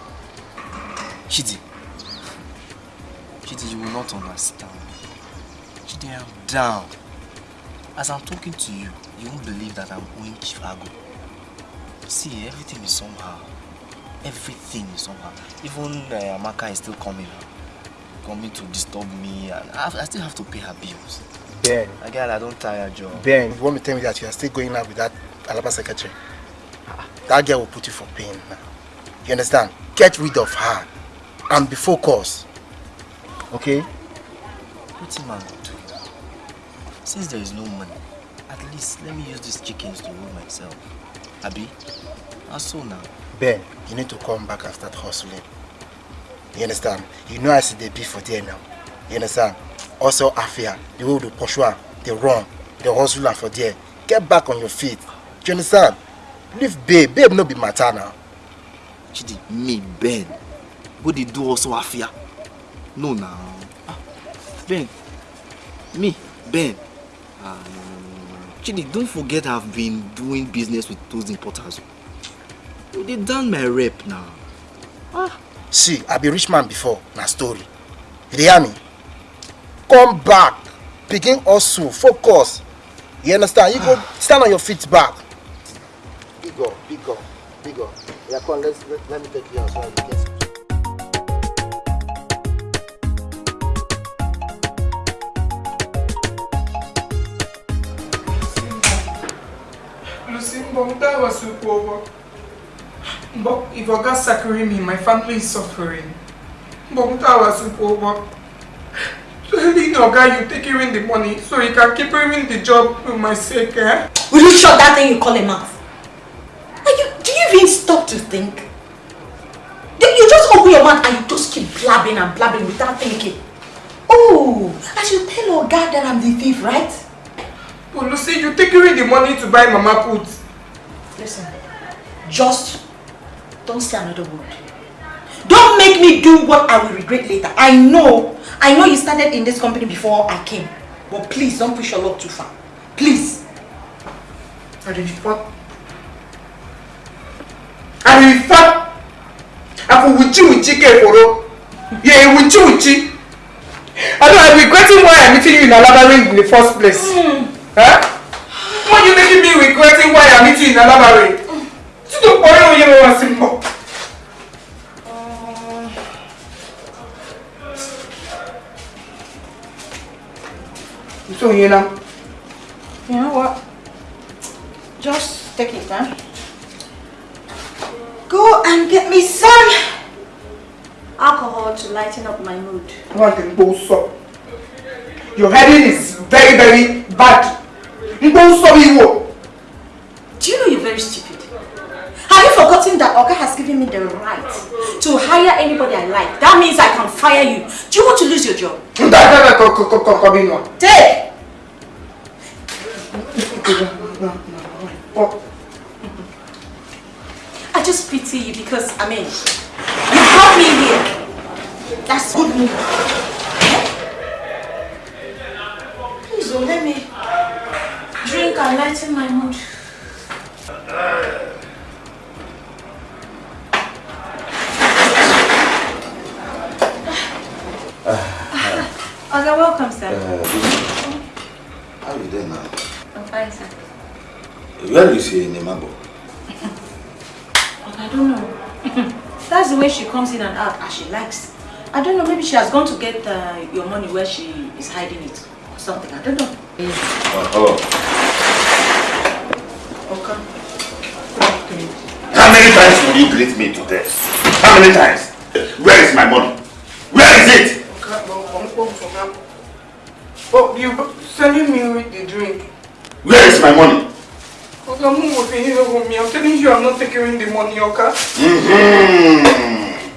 Chidi. Chidi, you will not understand. Chidi, I'm down. As I'm talking to you, you won't believe that I'm owing Chicago. See, everything is somehow. Everything is somehow. Even uh, Amaka is still coming. Coming to disturb me. And I, I still have to pay her bills. Ben, Again, I don't tire job. Ben, you want me to tell me that you are still going out with that Alaba secretary? That girl will put you for pain now. You understand? Get rid of her and be focused. Okay? I going to do? Since there is no money, at least let me use these chickens to rule myself. Abi? How so now? Ben, you need to come back and start hustling. You understand? You know I see the beef for there now. You understand? Also, Afia, the way they pursue they run, they hustle her for there. Get back on your feet. Do you understand? Leave babe. Babe no be matter now. Chidi, me, Ben. What they do also Afia? No now. Ah, Ben. Me, Ben. Ah, no. Chidi, don't forget I've been doing business with those importers. They done my rep now. See, I be rich man before. Na story. You hear me? Come back. Begin hustle. Focus. You understand? You go stand on your feet back. Big up, big up, big up. Yeah, come on, let's, let, let me take you outside. Yes. Lucy, Mbom, that was super over. But if Oga sackering me, my family is suffering. Mbom, that was super over. Telling Oga you take away the money so he can keep doing the job with my sake, eh? Will you shut that thing you call a mouth? Are you, do you even stop to think? You you just open your mouth and you just keep blabbing and blabbing without thinking. Oh, I should tell Oga that I'm the thief, right? But Lucy, you take away the money to buy Mama Put. Listen, just don't say another word. Don't make me do what I will regret later. I know, I know you started in this company before I came. But please don't push your luck too far. Please. I did fuck. I did fuck. I for wuchi wuchi ke foro. Yeah, wuchi wuchi. I know I'm regretting why I'm meeting you in Alaba ring in the first place. Huh? Why are you making me regretting why I'm meeting you in Alaba ring? Tí tó pọ̀ yóò yẹ wá sí mọ́. So you know. You know what? Just take it, huh? Go and get me some alcohol to lighten up my mood. What the bullshit? Your heading is very, very bad. Do you know you're very stupid? Have you forgotten that Oga has given me the right to hire anybody I like? That means I can fire you. Do you want to lose your job? Take! I just pity you because, I mean, you brought me here. That's good move. Please don't let me drink and lighten my mood. Ah, ah, ah, okay, welcome, sir. Uh, How are you doing now? I'm fine, sir. Where is your Nemabo? I don't know. That's the way she comes in and out as she likes. I don't know, maybe she has gone to get uh, your money where she is hiding it or something. I don't know. Oh, hello. Okay. How many times will you greet me today? How many times? Where is my money? Where is it? Oh, you sending me with the drink. Where is my money? I'm not working here with me. I'm telling you I'm not taking the money, okay? Mm-hmm.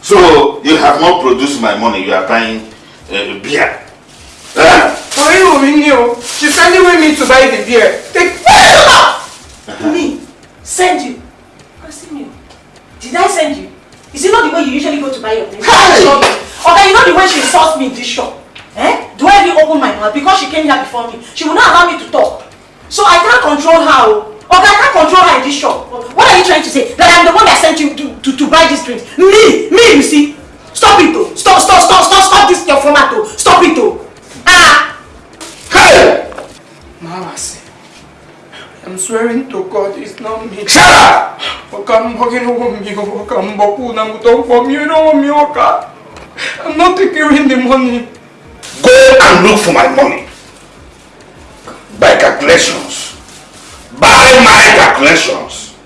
So you have not produced my money. You are buying uh, beer. Ah, For you, knew. She's sending with me to buy the beer. Take Me? Send you? Continue. Did I send you? Is it not the way you usually go to buy your things? Okay, you know the way she insults me in this shop? Eh? Do I even open my mouth? Because she came here before me. She will not allow me to talk. So I can't control her. oh. Okay, I can't control her in this shop. What are you trying to say? That I'm the one that sent you to, to buy this drink. Me, me, you see. Stop it though. Stop, stop, stop, stop, stop this your format though. Stop it though. Ah! Hey! Mawase. I'm swearing to God it's not me. Shut up! You don't want me. Kuna don't want me. You want me. I'm not taking the money. Go and look for my money. By calculations. By my calculations.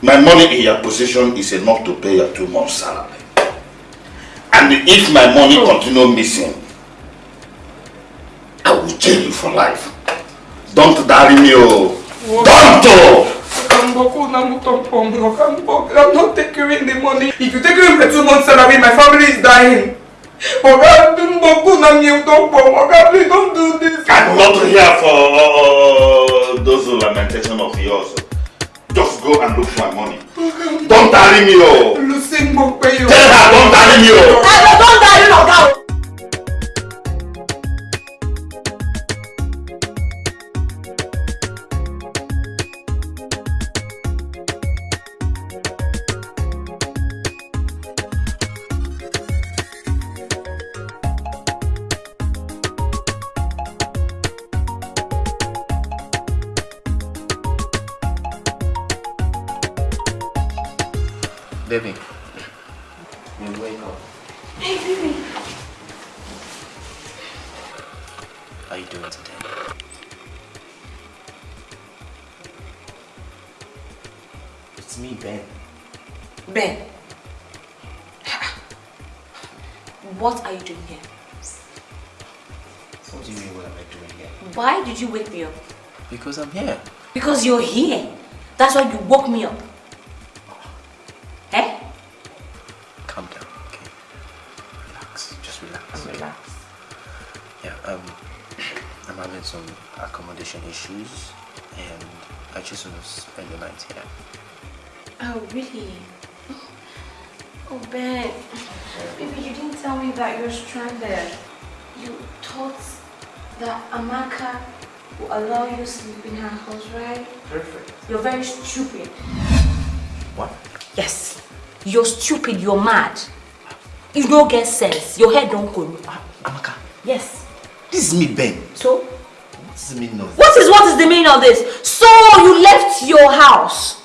My money in your possession is enough to pay your two months salary. And if my money continue missing, I will jail you for life. Don't marry me, oh. Don't! oh. I'm not taking the money. If you take away my two months salary, my family is dying. Oga, don't want me. Oga, please don't do this. I'm not here for uh, those lamentation of yours. Just go and look for my money. Don't marry me, oh. Lucy you. Tell her, don't marry me, oh. Don't die, you Because I'm here. Because you're here. That's why you woke me up. You're stupid, you're mad. You don't get sense. Your head don't go. Amaka. Yes. This is me, Ben. So? What does it mean of What is what is the meaning of this? So you left your house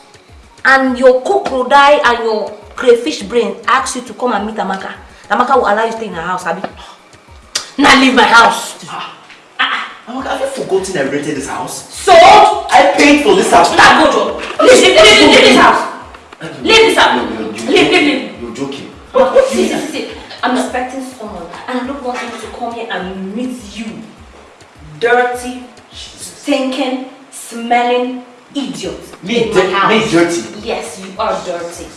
and your crocodile and your crayfish brain asked you to come and meet Amaka. Amaka will allow you to stay in her house, Abby. Now leave my house. Amaka, have you forgotten I rented this house? So? I paid for this house. Now go. Leave, leave, leave, leave this house. Leave this house. Leave, leave, leave. You're joking. See, see, see. I'm expecting someone and I don't want him to come here and meet you. Dirty, stinking, smelling idiot. Me, in my house. me dirty? Yes, you are dirty.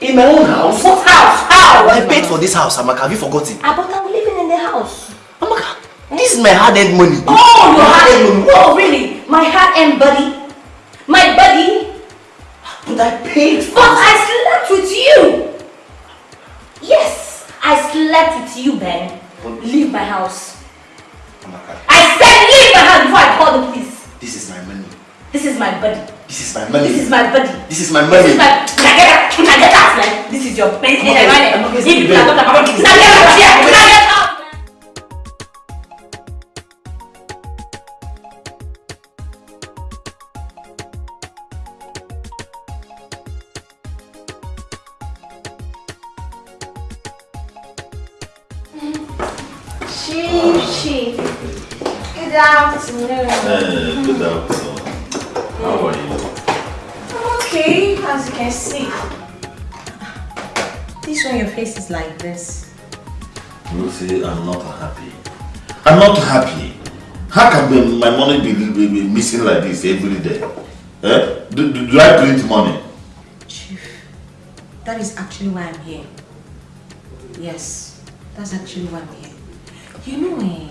In my own house? What house? How? I paid for this house, Amaka. Have you forgotten? Ah, but I'm living in the house. This is my hard-earned money. Oh, your My hard Oh, really? My hard-earned buddy? My buddy? But I paid for But I slept with you. Yes, I slept with you, Ben. Leave my house. Amaka, I said leave my house before I call the police. this is my money. This is my buddy. This is my money. This is my buddy. This is my money. This is my. Now get out. Now get out, man. This is your. Now get out. Now get out. Now I'm not happy. How can my money be, be, be missing like this every day? Eh? Do, do, do I print money? Chief, that is actually why I'm here. Yes, that's actually why I'm here. You know, eh,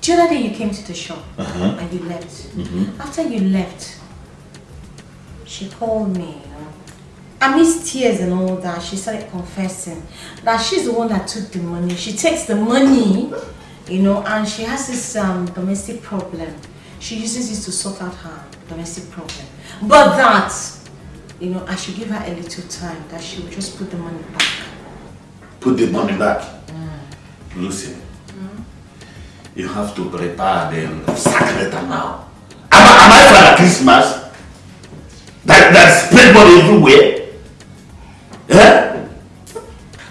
the other day you came to the shop Uh-huh. and you left. Mhm. After you left, she called me. You know. Amidst tears and all that, she started confessing that she's the one that took the money. She takes the money, you know, and she has this um, domestic problem. She uses it to sort out her domestic problem. But that you know, I should give her a little time that she will just put the money back. Put the money back. Lucy, you have to prepare the sack letter now. Am, I- am I Father Christmas? That, that spread money everywhere? Eh?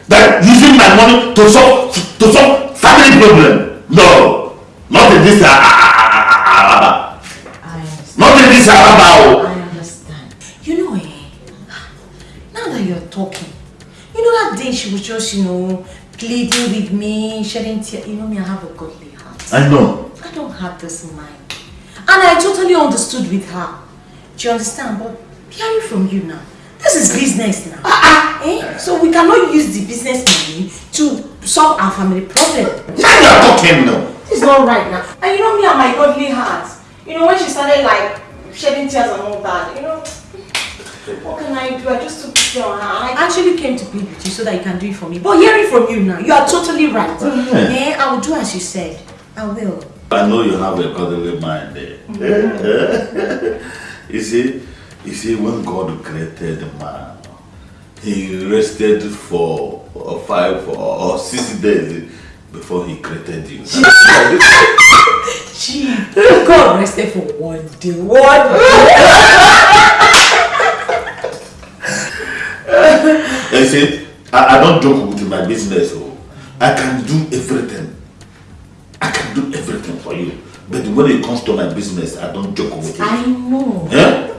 That using my money to solve, to solve family problem? No. Not in this uh, Araba. Not in this Araba. oh. I understand. You know, eh, now that you're talking, you know that day she was just, you know, pleading with me, shedding tears. You know me, I have a godly heart. I know. I don't have this mind. And I totally understood with her. Do you understand? But hearing from you now, this is business now. eh? So we cannot use the business money to solve our family problem. Now you are talking now. This is not right now. And you know me and my godly heart. You know when she started like shedding tears and all that, you know, what can I do? I just took pity on her. I actually came to plead with you so that you can do it for me. But hearing from you now, you are totally right. Eh, I will do as you said. I will. I know you have a godly mind there. you see, you see, when God created man, He rested for five or six days before He created you. Gee, God rested for one day. One day. you see, I, I don't joke with my business. Oh. I can do everything. I can do everything for you. But when it comes to my business, I don't joke with it. I know. Eh?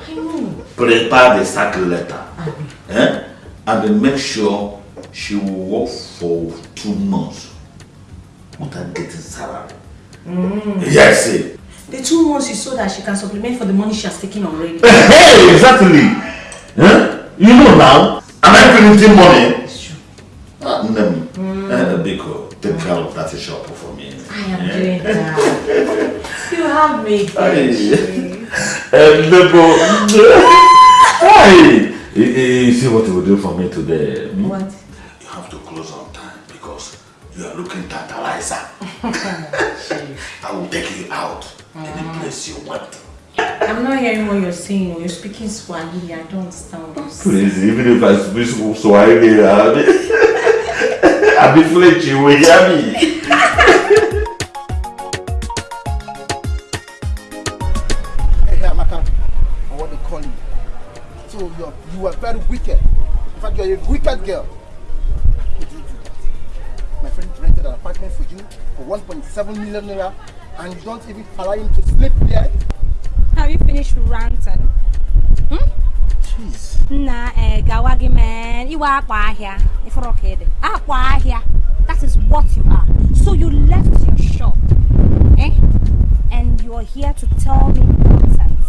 Prepare the sack letter eh? and then make sure she will work for two months without getting salary. Mm. Yes. eh. The two months is so that she can supplement for the money she has taken already. Hey, exactly. Eh? You know now, am I printing money? Ah, Nnem, eh, Biko, take care of that shop for me. I am doing that. You have made Hey. You, see what you will do for me today? hmm? What? You have to close on time because you are looking tantalizer. I will take you out any place you want. I'm not hearing what you're saying. You're speaking Swahili. I don't understand what. Please, even if I speak Swahili, I'll be, I'll be flinching, you will hear me. You're a wicked girl. Who did you do that? My friend rented an apartment for you for 1.7 million naira, and you don't even allow him to sleep there. Have you finished ranting? Hmm? Jeez. Na eh, gawa gị man, iwe akwa ahịa, ifuru ka ịdị. Akwa ahịa, that is what you are. So you left your shop, eh? And you are here to tell me nonsense.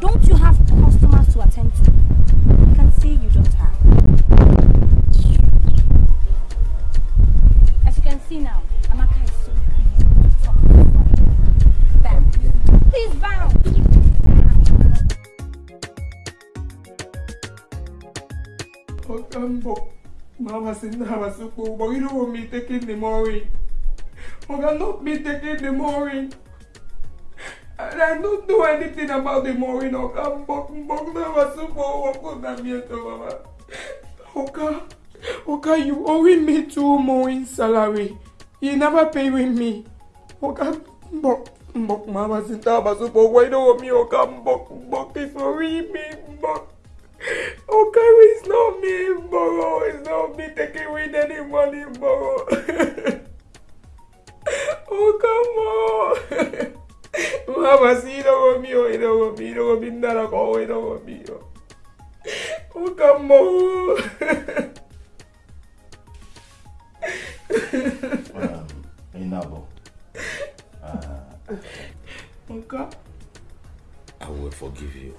Don't you have customers to attend to? I can see you don't have. As you taking the morning. Oga, not me taking the morning. And I don't know anything about the Mbok, Mbok, Mama Supo, Mama? Oga, Oga, you owing me two morning salary. You never pay with me. Oga, Mbok, Mbok, Mama said Mama Supo, why don't me? Oga, Mbok, Mbok, it's for me, Mbok. Okay, it's not me, Mboro. It's not me taking with any money, Mboro. oh, come Mamacita, hijo mío, hijo mío, hijo mío, narako, hijo mío. Ucamo. Inabo. Oka. I will forgive you.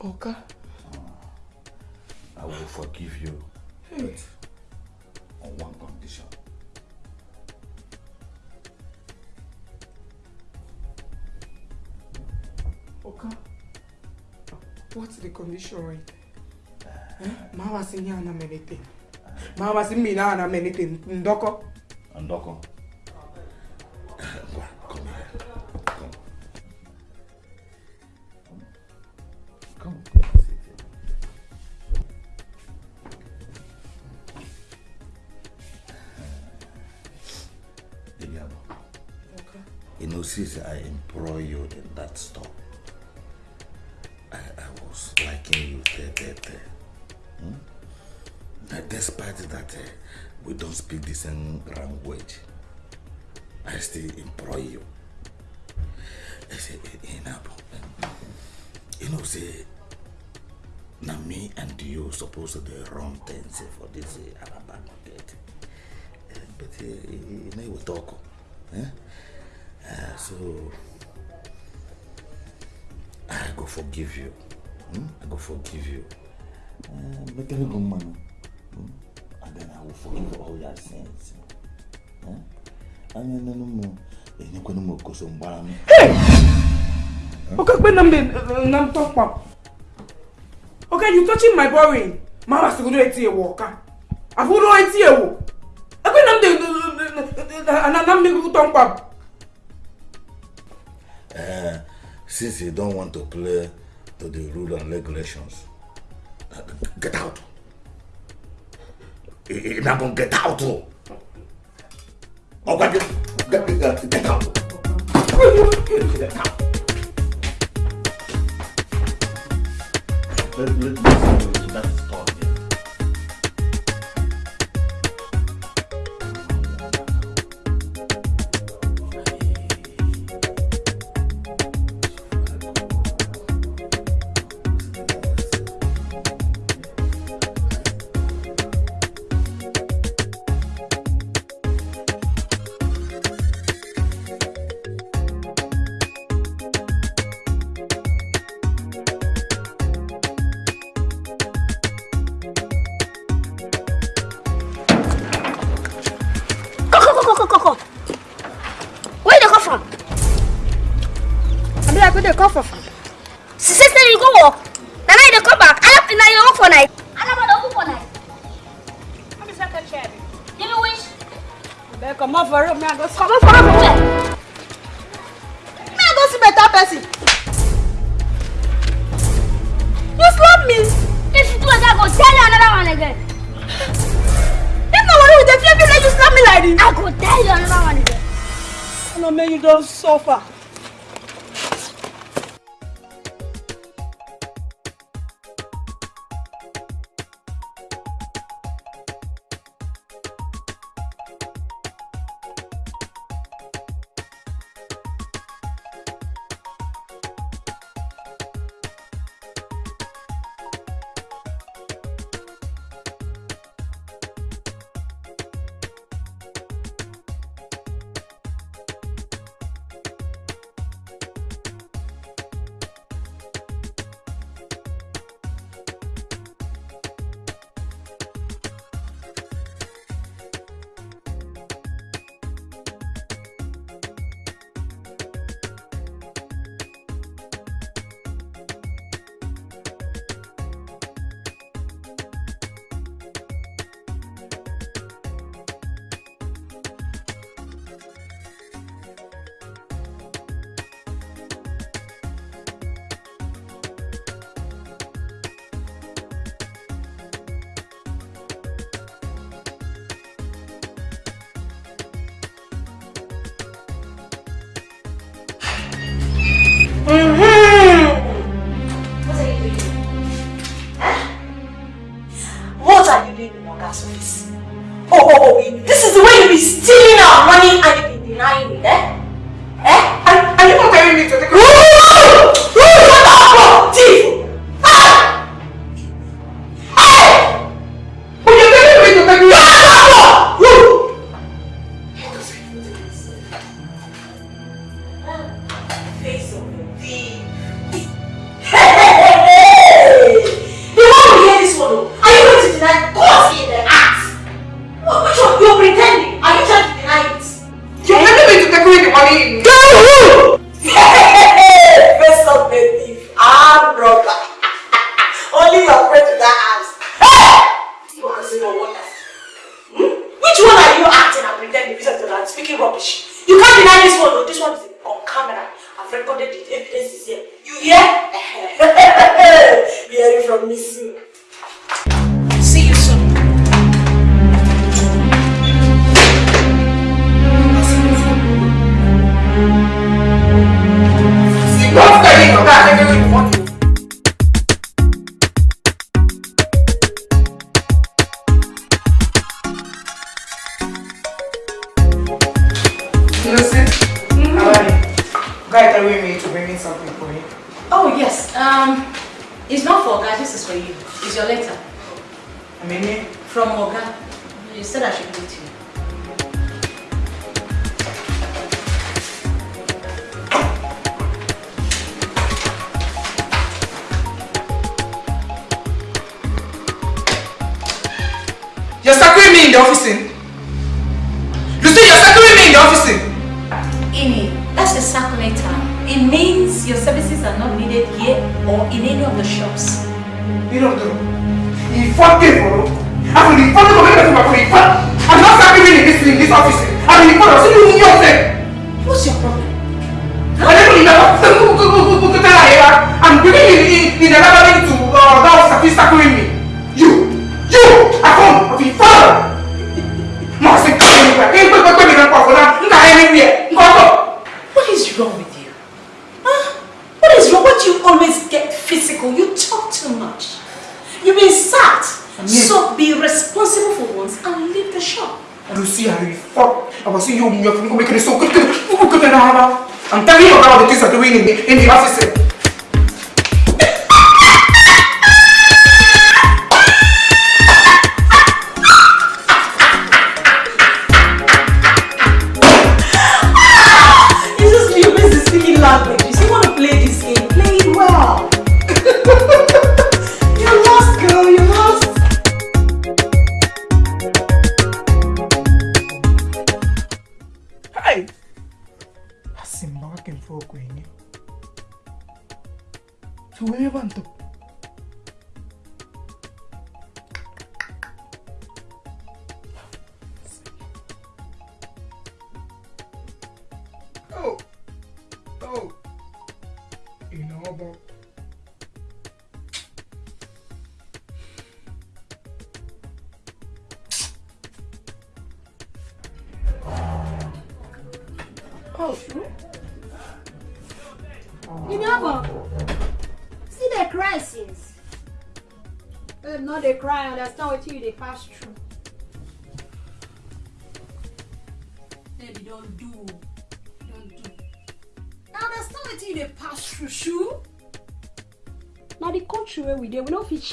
Oka. Ah. I will forgive you. But on one condition. Oka, what's the condition right there? Eh? Ma was in yana menete. Ma was in Milana menete. Ndoko. Ndoko. Come here. Come. Come. Vediamo. Okay. E non si I employ you in that store. I, I was liking you there, there, there. Hmm? Despite that uh, we don't speak the same language, I still employ you. I say, Inabo, you know, say, now me and you supposed to run things for this uh, Alabama market. Uh, but uh, you know, we talk. Eh? Uh, so, go forgive you. Hmm? I go forgive you. Uh, but tell good man. Hmm? And then I will forgive all your sins. Hmm? And then no more. Ẹni kò ní mo kò so ń Hey! mi. Ọkọ pé nam de nam tọ́. Okay, you touching my boring. Màá wá sọ̀rọ̀ etí ẹ̀wọ̀ ọ̀ka. Àfọwọ́dọ̀ etí ẹ̀wọ̀. Ẹgbẹ́ nam de nam de nam de tọ́ pa. Since you don't want to play to the rule and regulations, get out. You're not gonna get out. Oh, get, get, get, get out. Get out. Let, let, let's that's talk. Come,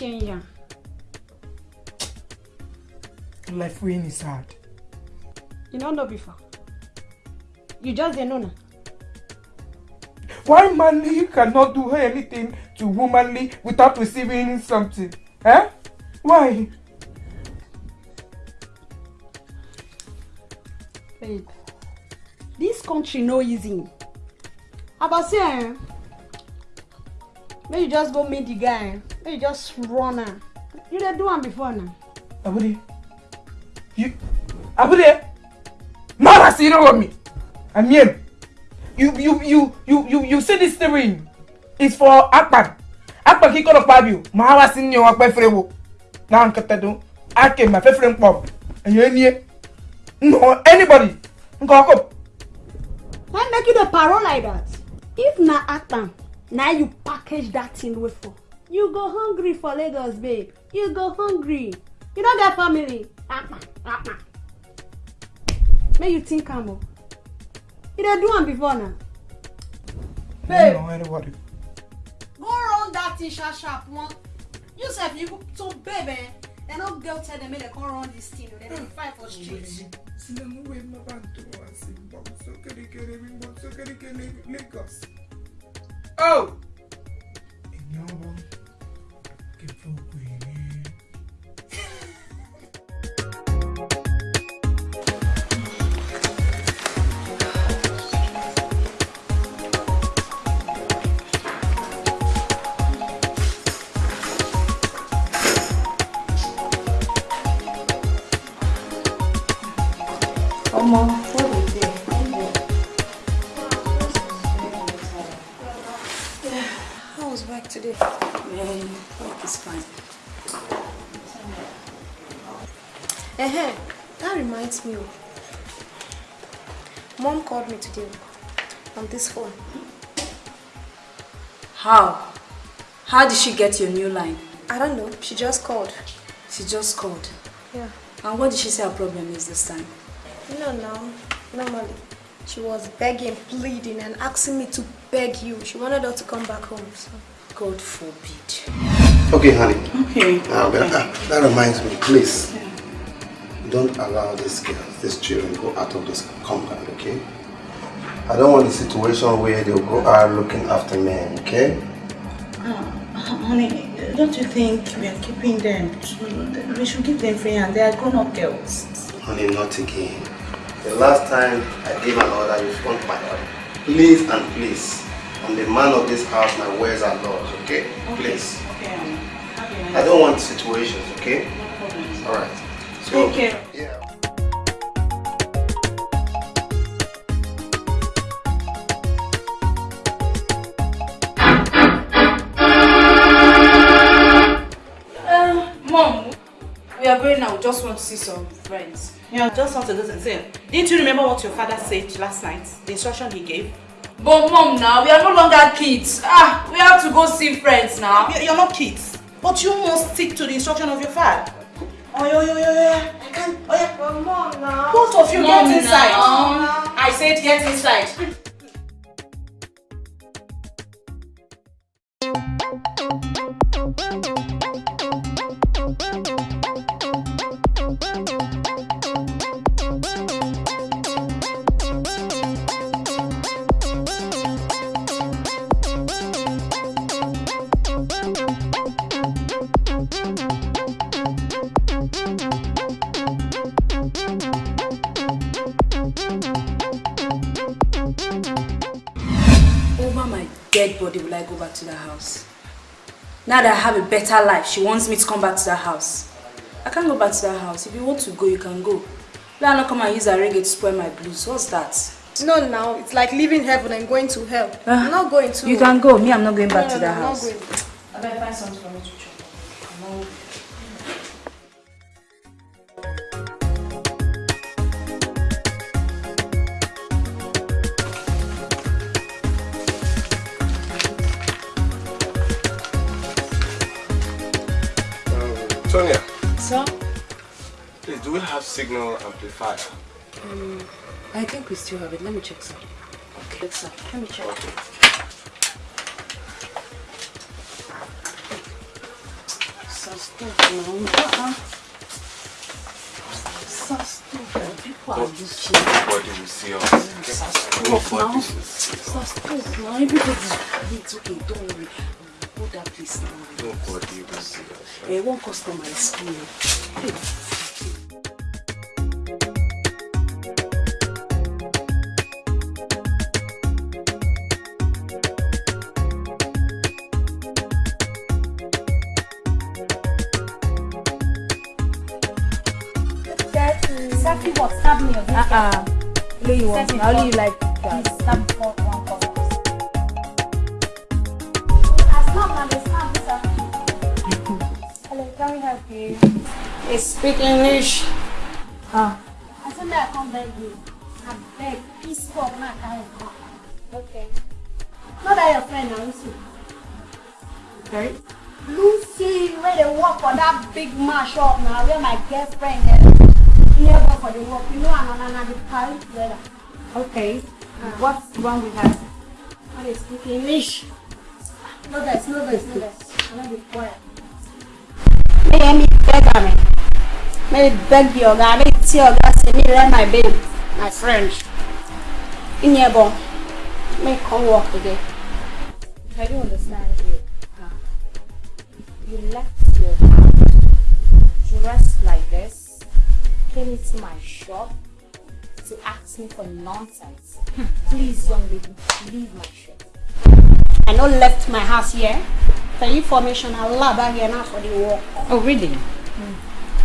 we don't fit change ya. life win is hard. You don't know before. You just dey know now. Why manly cannot do anything to womanly without receiving something? Eh? Why? Babe, this country no easy. About say, eh, make you just go meet the guy. Make you just run am. You dey do am before now. Abude. You. Abude. Mara zero on me. I mean, you you you you you you see this steering is for Akpan. Akpan kí kọ́ lọ pa bi o. Màá wá sí ní ọwọ́ pẹ́ fẹ́rẹ́ wo. Náà nkẹtẹ dùn. Ake ma fẹ́ fẹ́rẹ́ pọ̀. Ẹ̀yẹ́ ni ẹ. No anybody. Nkọ́. Why make you dey parole like that? If na Akpan, na you package that thing wey for. You go hungry for Lagos, babe. You go hungry. You no get family. Akpan, Akpan. Make you think am o. You dey do am before na. Babe, No anybody. go run that thing sharp sharp one. You sef you so babe eh, dem no go tell dem make dem come run this thing o. Dem dey fight for street. Sinangu we mabantu wa Simba. So kere kere bimbo. So kere kere Lagos. Oh. Ìyàwó today? Work is fine. Eh, that reminds me. of- Mom called me today on this phone. How? How did she get your new line? I don't know. She just called. She just called. Yeah. And what did she say her problem is this time? No, no. normally, she was begging, pleading, and asking me to beg you. She wanted her to come back home. So. God forbid. Okay, honey. Okay. Now, that, that reminds me, please. Don't allow these girls, these children, go out of this compound, okay? I don't want a situation where they'll go out looking after men, okay? Uh, honey, don't you think we are keeping them? We should give them free and they are grown-up girls. Honey, not again. The last time I gave an order, you front my order. Please and please, I'm the man of this house, my words are laws, okay? Please. Okay, honey. Have a nice I don't want situations, okay? Alright. So, Take care. Yeah. Um, Mom, we are going now. We just want to see some friends. Yeah, just want to do something. Didn't you remember what your father said last night? The instruction he gave? But mom now, we are no longer kids. Ah, we have to go see friends now. You- You're not kids. But you must stick to the instruction of your father. Oh, yo, yo, yo, yo. I can't. Oh, yeah. But mom now. Both of you Mom, get inside. now. I said get inside. Over dead body will I go back to the house. Now that I have a better life, she wants me to come back to the house. I can't go back to that house. If you want to go, you can go. Let her not come and use her reggae to spoil my blues. What's that? No, now it's like leaving heaven and going to hell. I'm not going to. You can go. Me, I'm not going back No, to no, that no, I'm house. not going. I better find something for me to chop. Please, we have signal amplifier? Um, I think we still have it. Let me check, sir. Okay, sir. Let me check. Sir, stop now. Sir, stop. People are looking. Nobody will see us. Sir, stop Nobody now. will see us. Sir, stop now. Everybody's it's okay. Don't worry. Hold that place now. Nobody will see us. Eh, one customer is coming. Hey. Uh-uh. You want. Only you like that. One call. As long as me, sir. Hello, can we help you? They speak English. Ah. I you? Wrong with her? How they speak English? No, there's no, there's no, there's. I'm not be quiet. May me beg me. May beg the oga, may tell oga say me let my babe, my friend. In here, bon. May come work today. I don't understand you. You left your dressed like this, came into my shop to ask me for nonsense. Please, young lady, leave my shop. I no left my house here. For information, I love back here now for the work. Oh, really?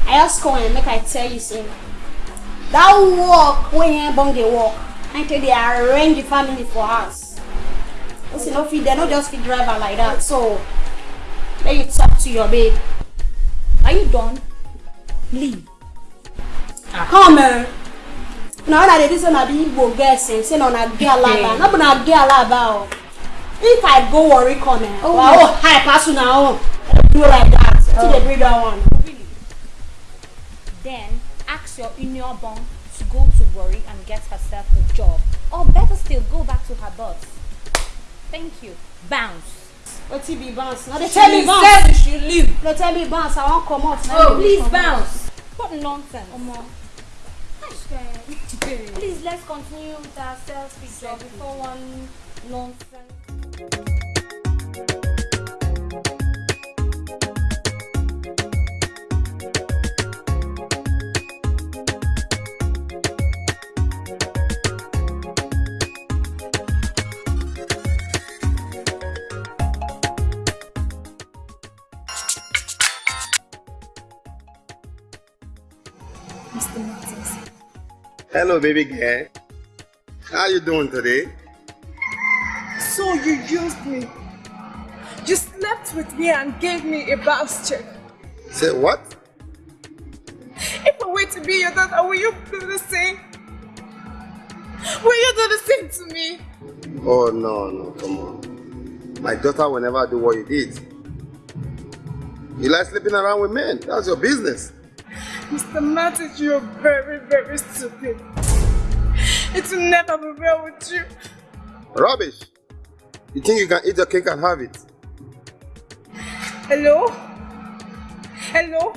I ask come and make I tell you, say, that work when you bong the work, until they arrange the family for us. Listen, no fit, they not just fit driver like that. So, let you talk to your babe. Are you done? Leave. Ah. Come on. Now that they listen to the Igbo say no na girl laba, no be na girl laba o. If I go worry come eh, Oh, wow, oh, hi, pass you now, do like that. Till they bring that one. Then ask your union bond to go to worry and get herself a job. Or better still, go back to her boss. Thank you. Bounce. Wetin be bounce? No dey tell me She bounce. should leave. Dey tell me bounce. I wan comot. na Oh, please comot. bounce. What nonsense. Omo. Please let's continue with our sales picture before one nonsense. Mr. Martins. Hello, baby girl. How you doing today? So you used me. You slept with me and gave me a bounce check. Say what? If I were to be your daughter, will you do the same? Will you do the same to me? Oh no, no, come on. My daughter will never do what you did. You like sleeping around with men. That's your business. Mr. Martins, you're very, very stupid. It will never be well with you. Rubbish. You think you can eat the cake and have it? Hello? Hello?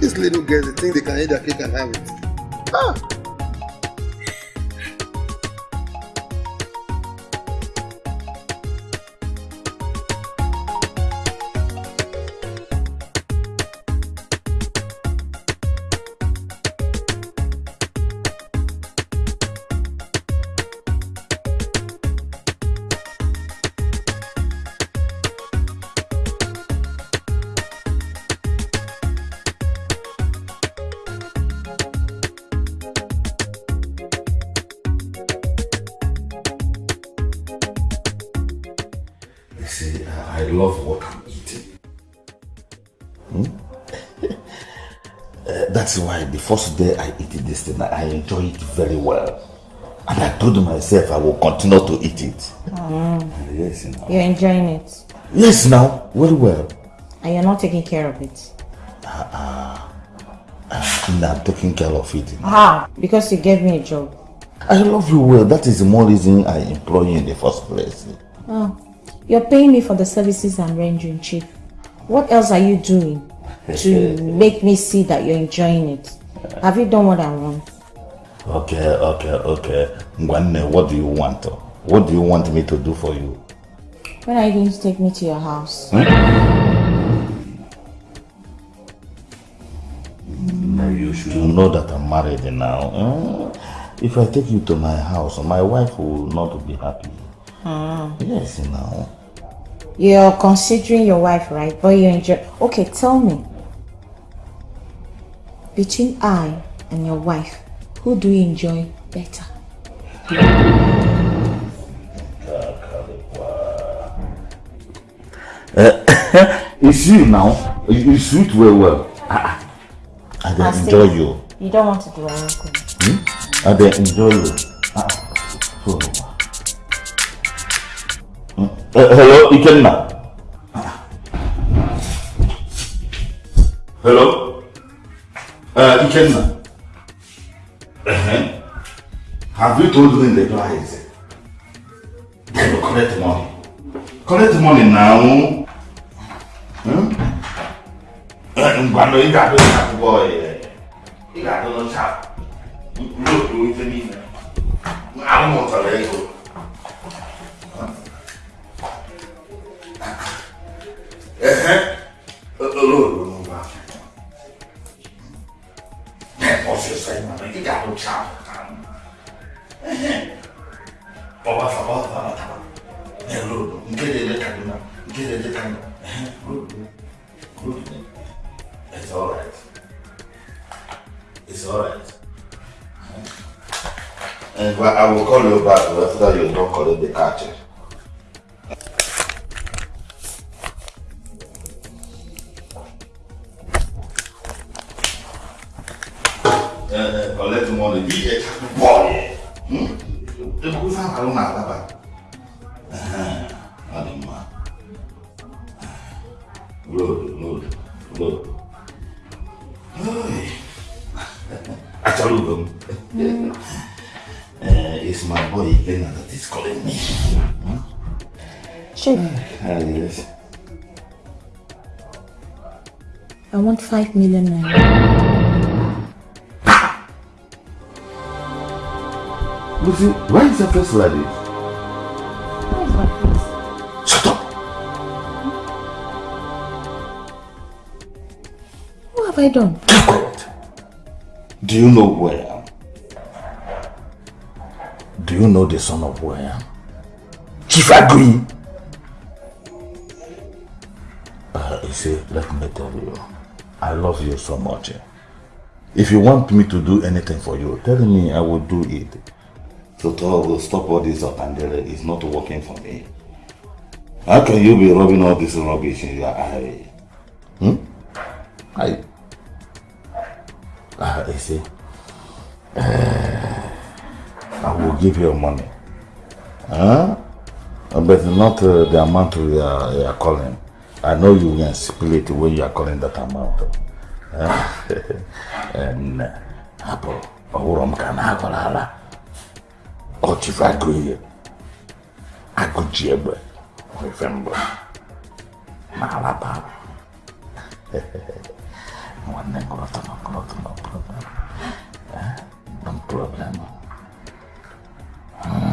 These little girls, they think they can eat the cake and have it. Ah! First day I eat this thing, I enjoy it very well. And I told myself I will continue to eat it. Mm. Yes, now. You're enjoying it. Yes, now, very well. And you're not taking care of it. Uh, and I'm taking care of it. Ah, because you gave me a job. I love you well. That is the more reason I employ you in the first place. Oh, you're paying me for the services I'm rendering, Chief. What else are you doing to make me see that you're enjoying it? Have you done what I want? Okay, okay, okay. Ngwanne, what do you want? What do you want me to do for you? When are you going to take me to your house? Hmm? No, you should know that I'm married now. eh? If I take you to my house, my wife will not be happy. Hmm. Yes, now. You're considering your wife, right? But you enjoy. Okay, tell me. Between I and your wife, who do you enjoy better? Uh, it's you now. You, sweet very well. Ah, ah. I I enjoy you. You don't want to do anything. Hmm? I dey enjoy you. Ah, so. Uh, hello, Ikenna. Hello? Uh, Ikenna. Uh-huh. Have you told me the guy Then collect money. Collect money now. Huh? Uh, Ngwano, you got to chat, boy. You got to chat. Look, you with me. I don't want to let go. Uh-huh. Uh-huh. negócio aí, mano. Que garoto chato, cara. Baba Sabá, Baba Sabá. Neludo, Nkelele Kaduna, Nkelele Kaduna. Good, good. It's alright. It's alright. And well, I will call you back after you don't call the catcher. Check. Uh, collect money. Be a boy. Hmm? The good man, I don't know. Uh-huh. Uh, it's my boy Ikenna that is calling me. Hmm? Chief, Ah, yes. I want five million naira. Lucy, why is your face like this? Where is my face? Shut up! What have I done? Keep quiet. Do you know who I am? Do you know the son of who I am? Chief Agri! Uh, you see, let me tell you, I love you so much. If you want me to do anything for you, tell me I will do it. So to will stop all this Otandere is not working for me. How can you be rubbing all this rubbish in your eye? Hmm? I you see, uh, I will give you money. Huh? But not uh, the amount you are, are calling. I know you can split when you are calling that amount. And uh, Apple, a Otivagui, Agudiaba, Novembro, Malabar. Não é nem grota, não grota, não problema. Não problema. Hum.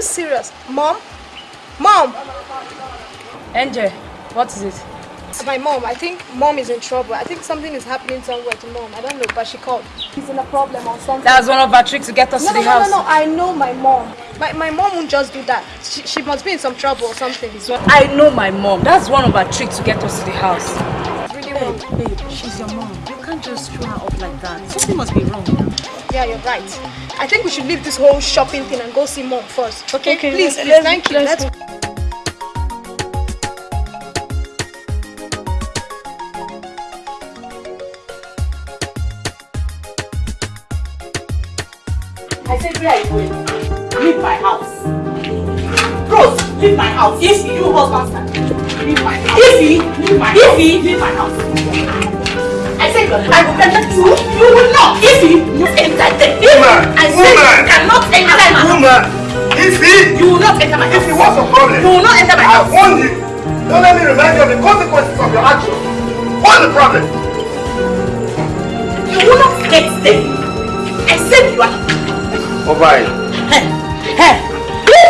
You serious? Mom? Mom! Angel, what is it? My mom, I think mom is in trouble. I think something is happening somewhere to mom. I don't know, but she called. She's in a problem or something. That's one of our tricks to get us no, to no, the no, house. No, no, no, I know my mom. My, my mom won't just do that. She, she must be in some trouble or something. I know my mom. That's one of our tricks to get us to the house. Really wrong. Babe, she's your mom. You can't just throw her up like that. Something must be wrong now. Yeah, you're right. I think we should leave this whole shopping thing and go see mom first. Okay, Okay, please, let's- please, thank you. let's Let's I said, where are you going? Leave my house. Rose, leave my house. If you husband leave my house. If leave my house. If leave my house. I said, I will enter you. You will not. If he, you enter the Woman, I said, woman. you cannot enter my house. Woman, if he, you will not enter my house. If he what's the problem? You will not enter my I house. warn you. Don't let me remind you of the consequences of your actions. What's the problem? You will not get them. I said you are. Oh, Alright. Hey, hey,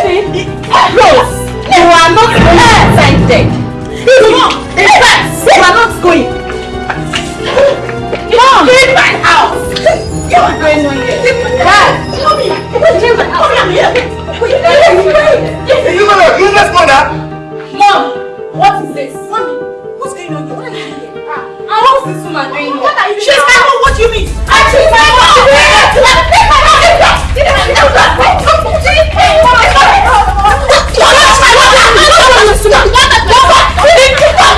Baby, Rose, you are not going inside there. Mom, in fact, you are not going. You Mom. clean my house. You are going on here. Dad, Mommy! What are come here. Clean my house. Come here. Are you going are a useless mother. Mom, what is this? Mommy, what's going on here? What are you doing here? what what's this woman doing here? What are you doing? She's my home. What do you mean? I took my home. Take my home. Take my home. Take my home. Take my home. Take my home. You're not my mother. I'm not my what You're not my mother. You're not my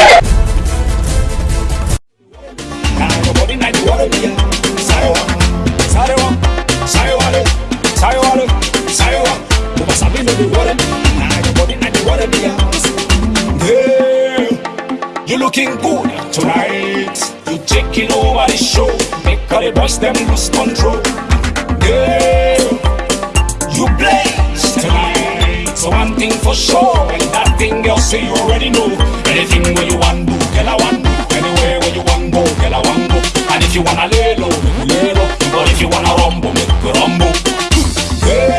mother. House. You looking good tonight. You taking over the show. Make all the boys them lose control. Girl, you blaze tonight. So one thing for sure, and that thing girl say you already know. Anything where you want do, girl I want do. Anywhere where you want go, girl I want go. And if you wanna lay low, you lay low. But if you wanna rumble, make you rumble. Girl,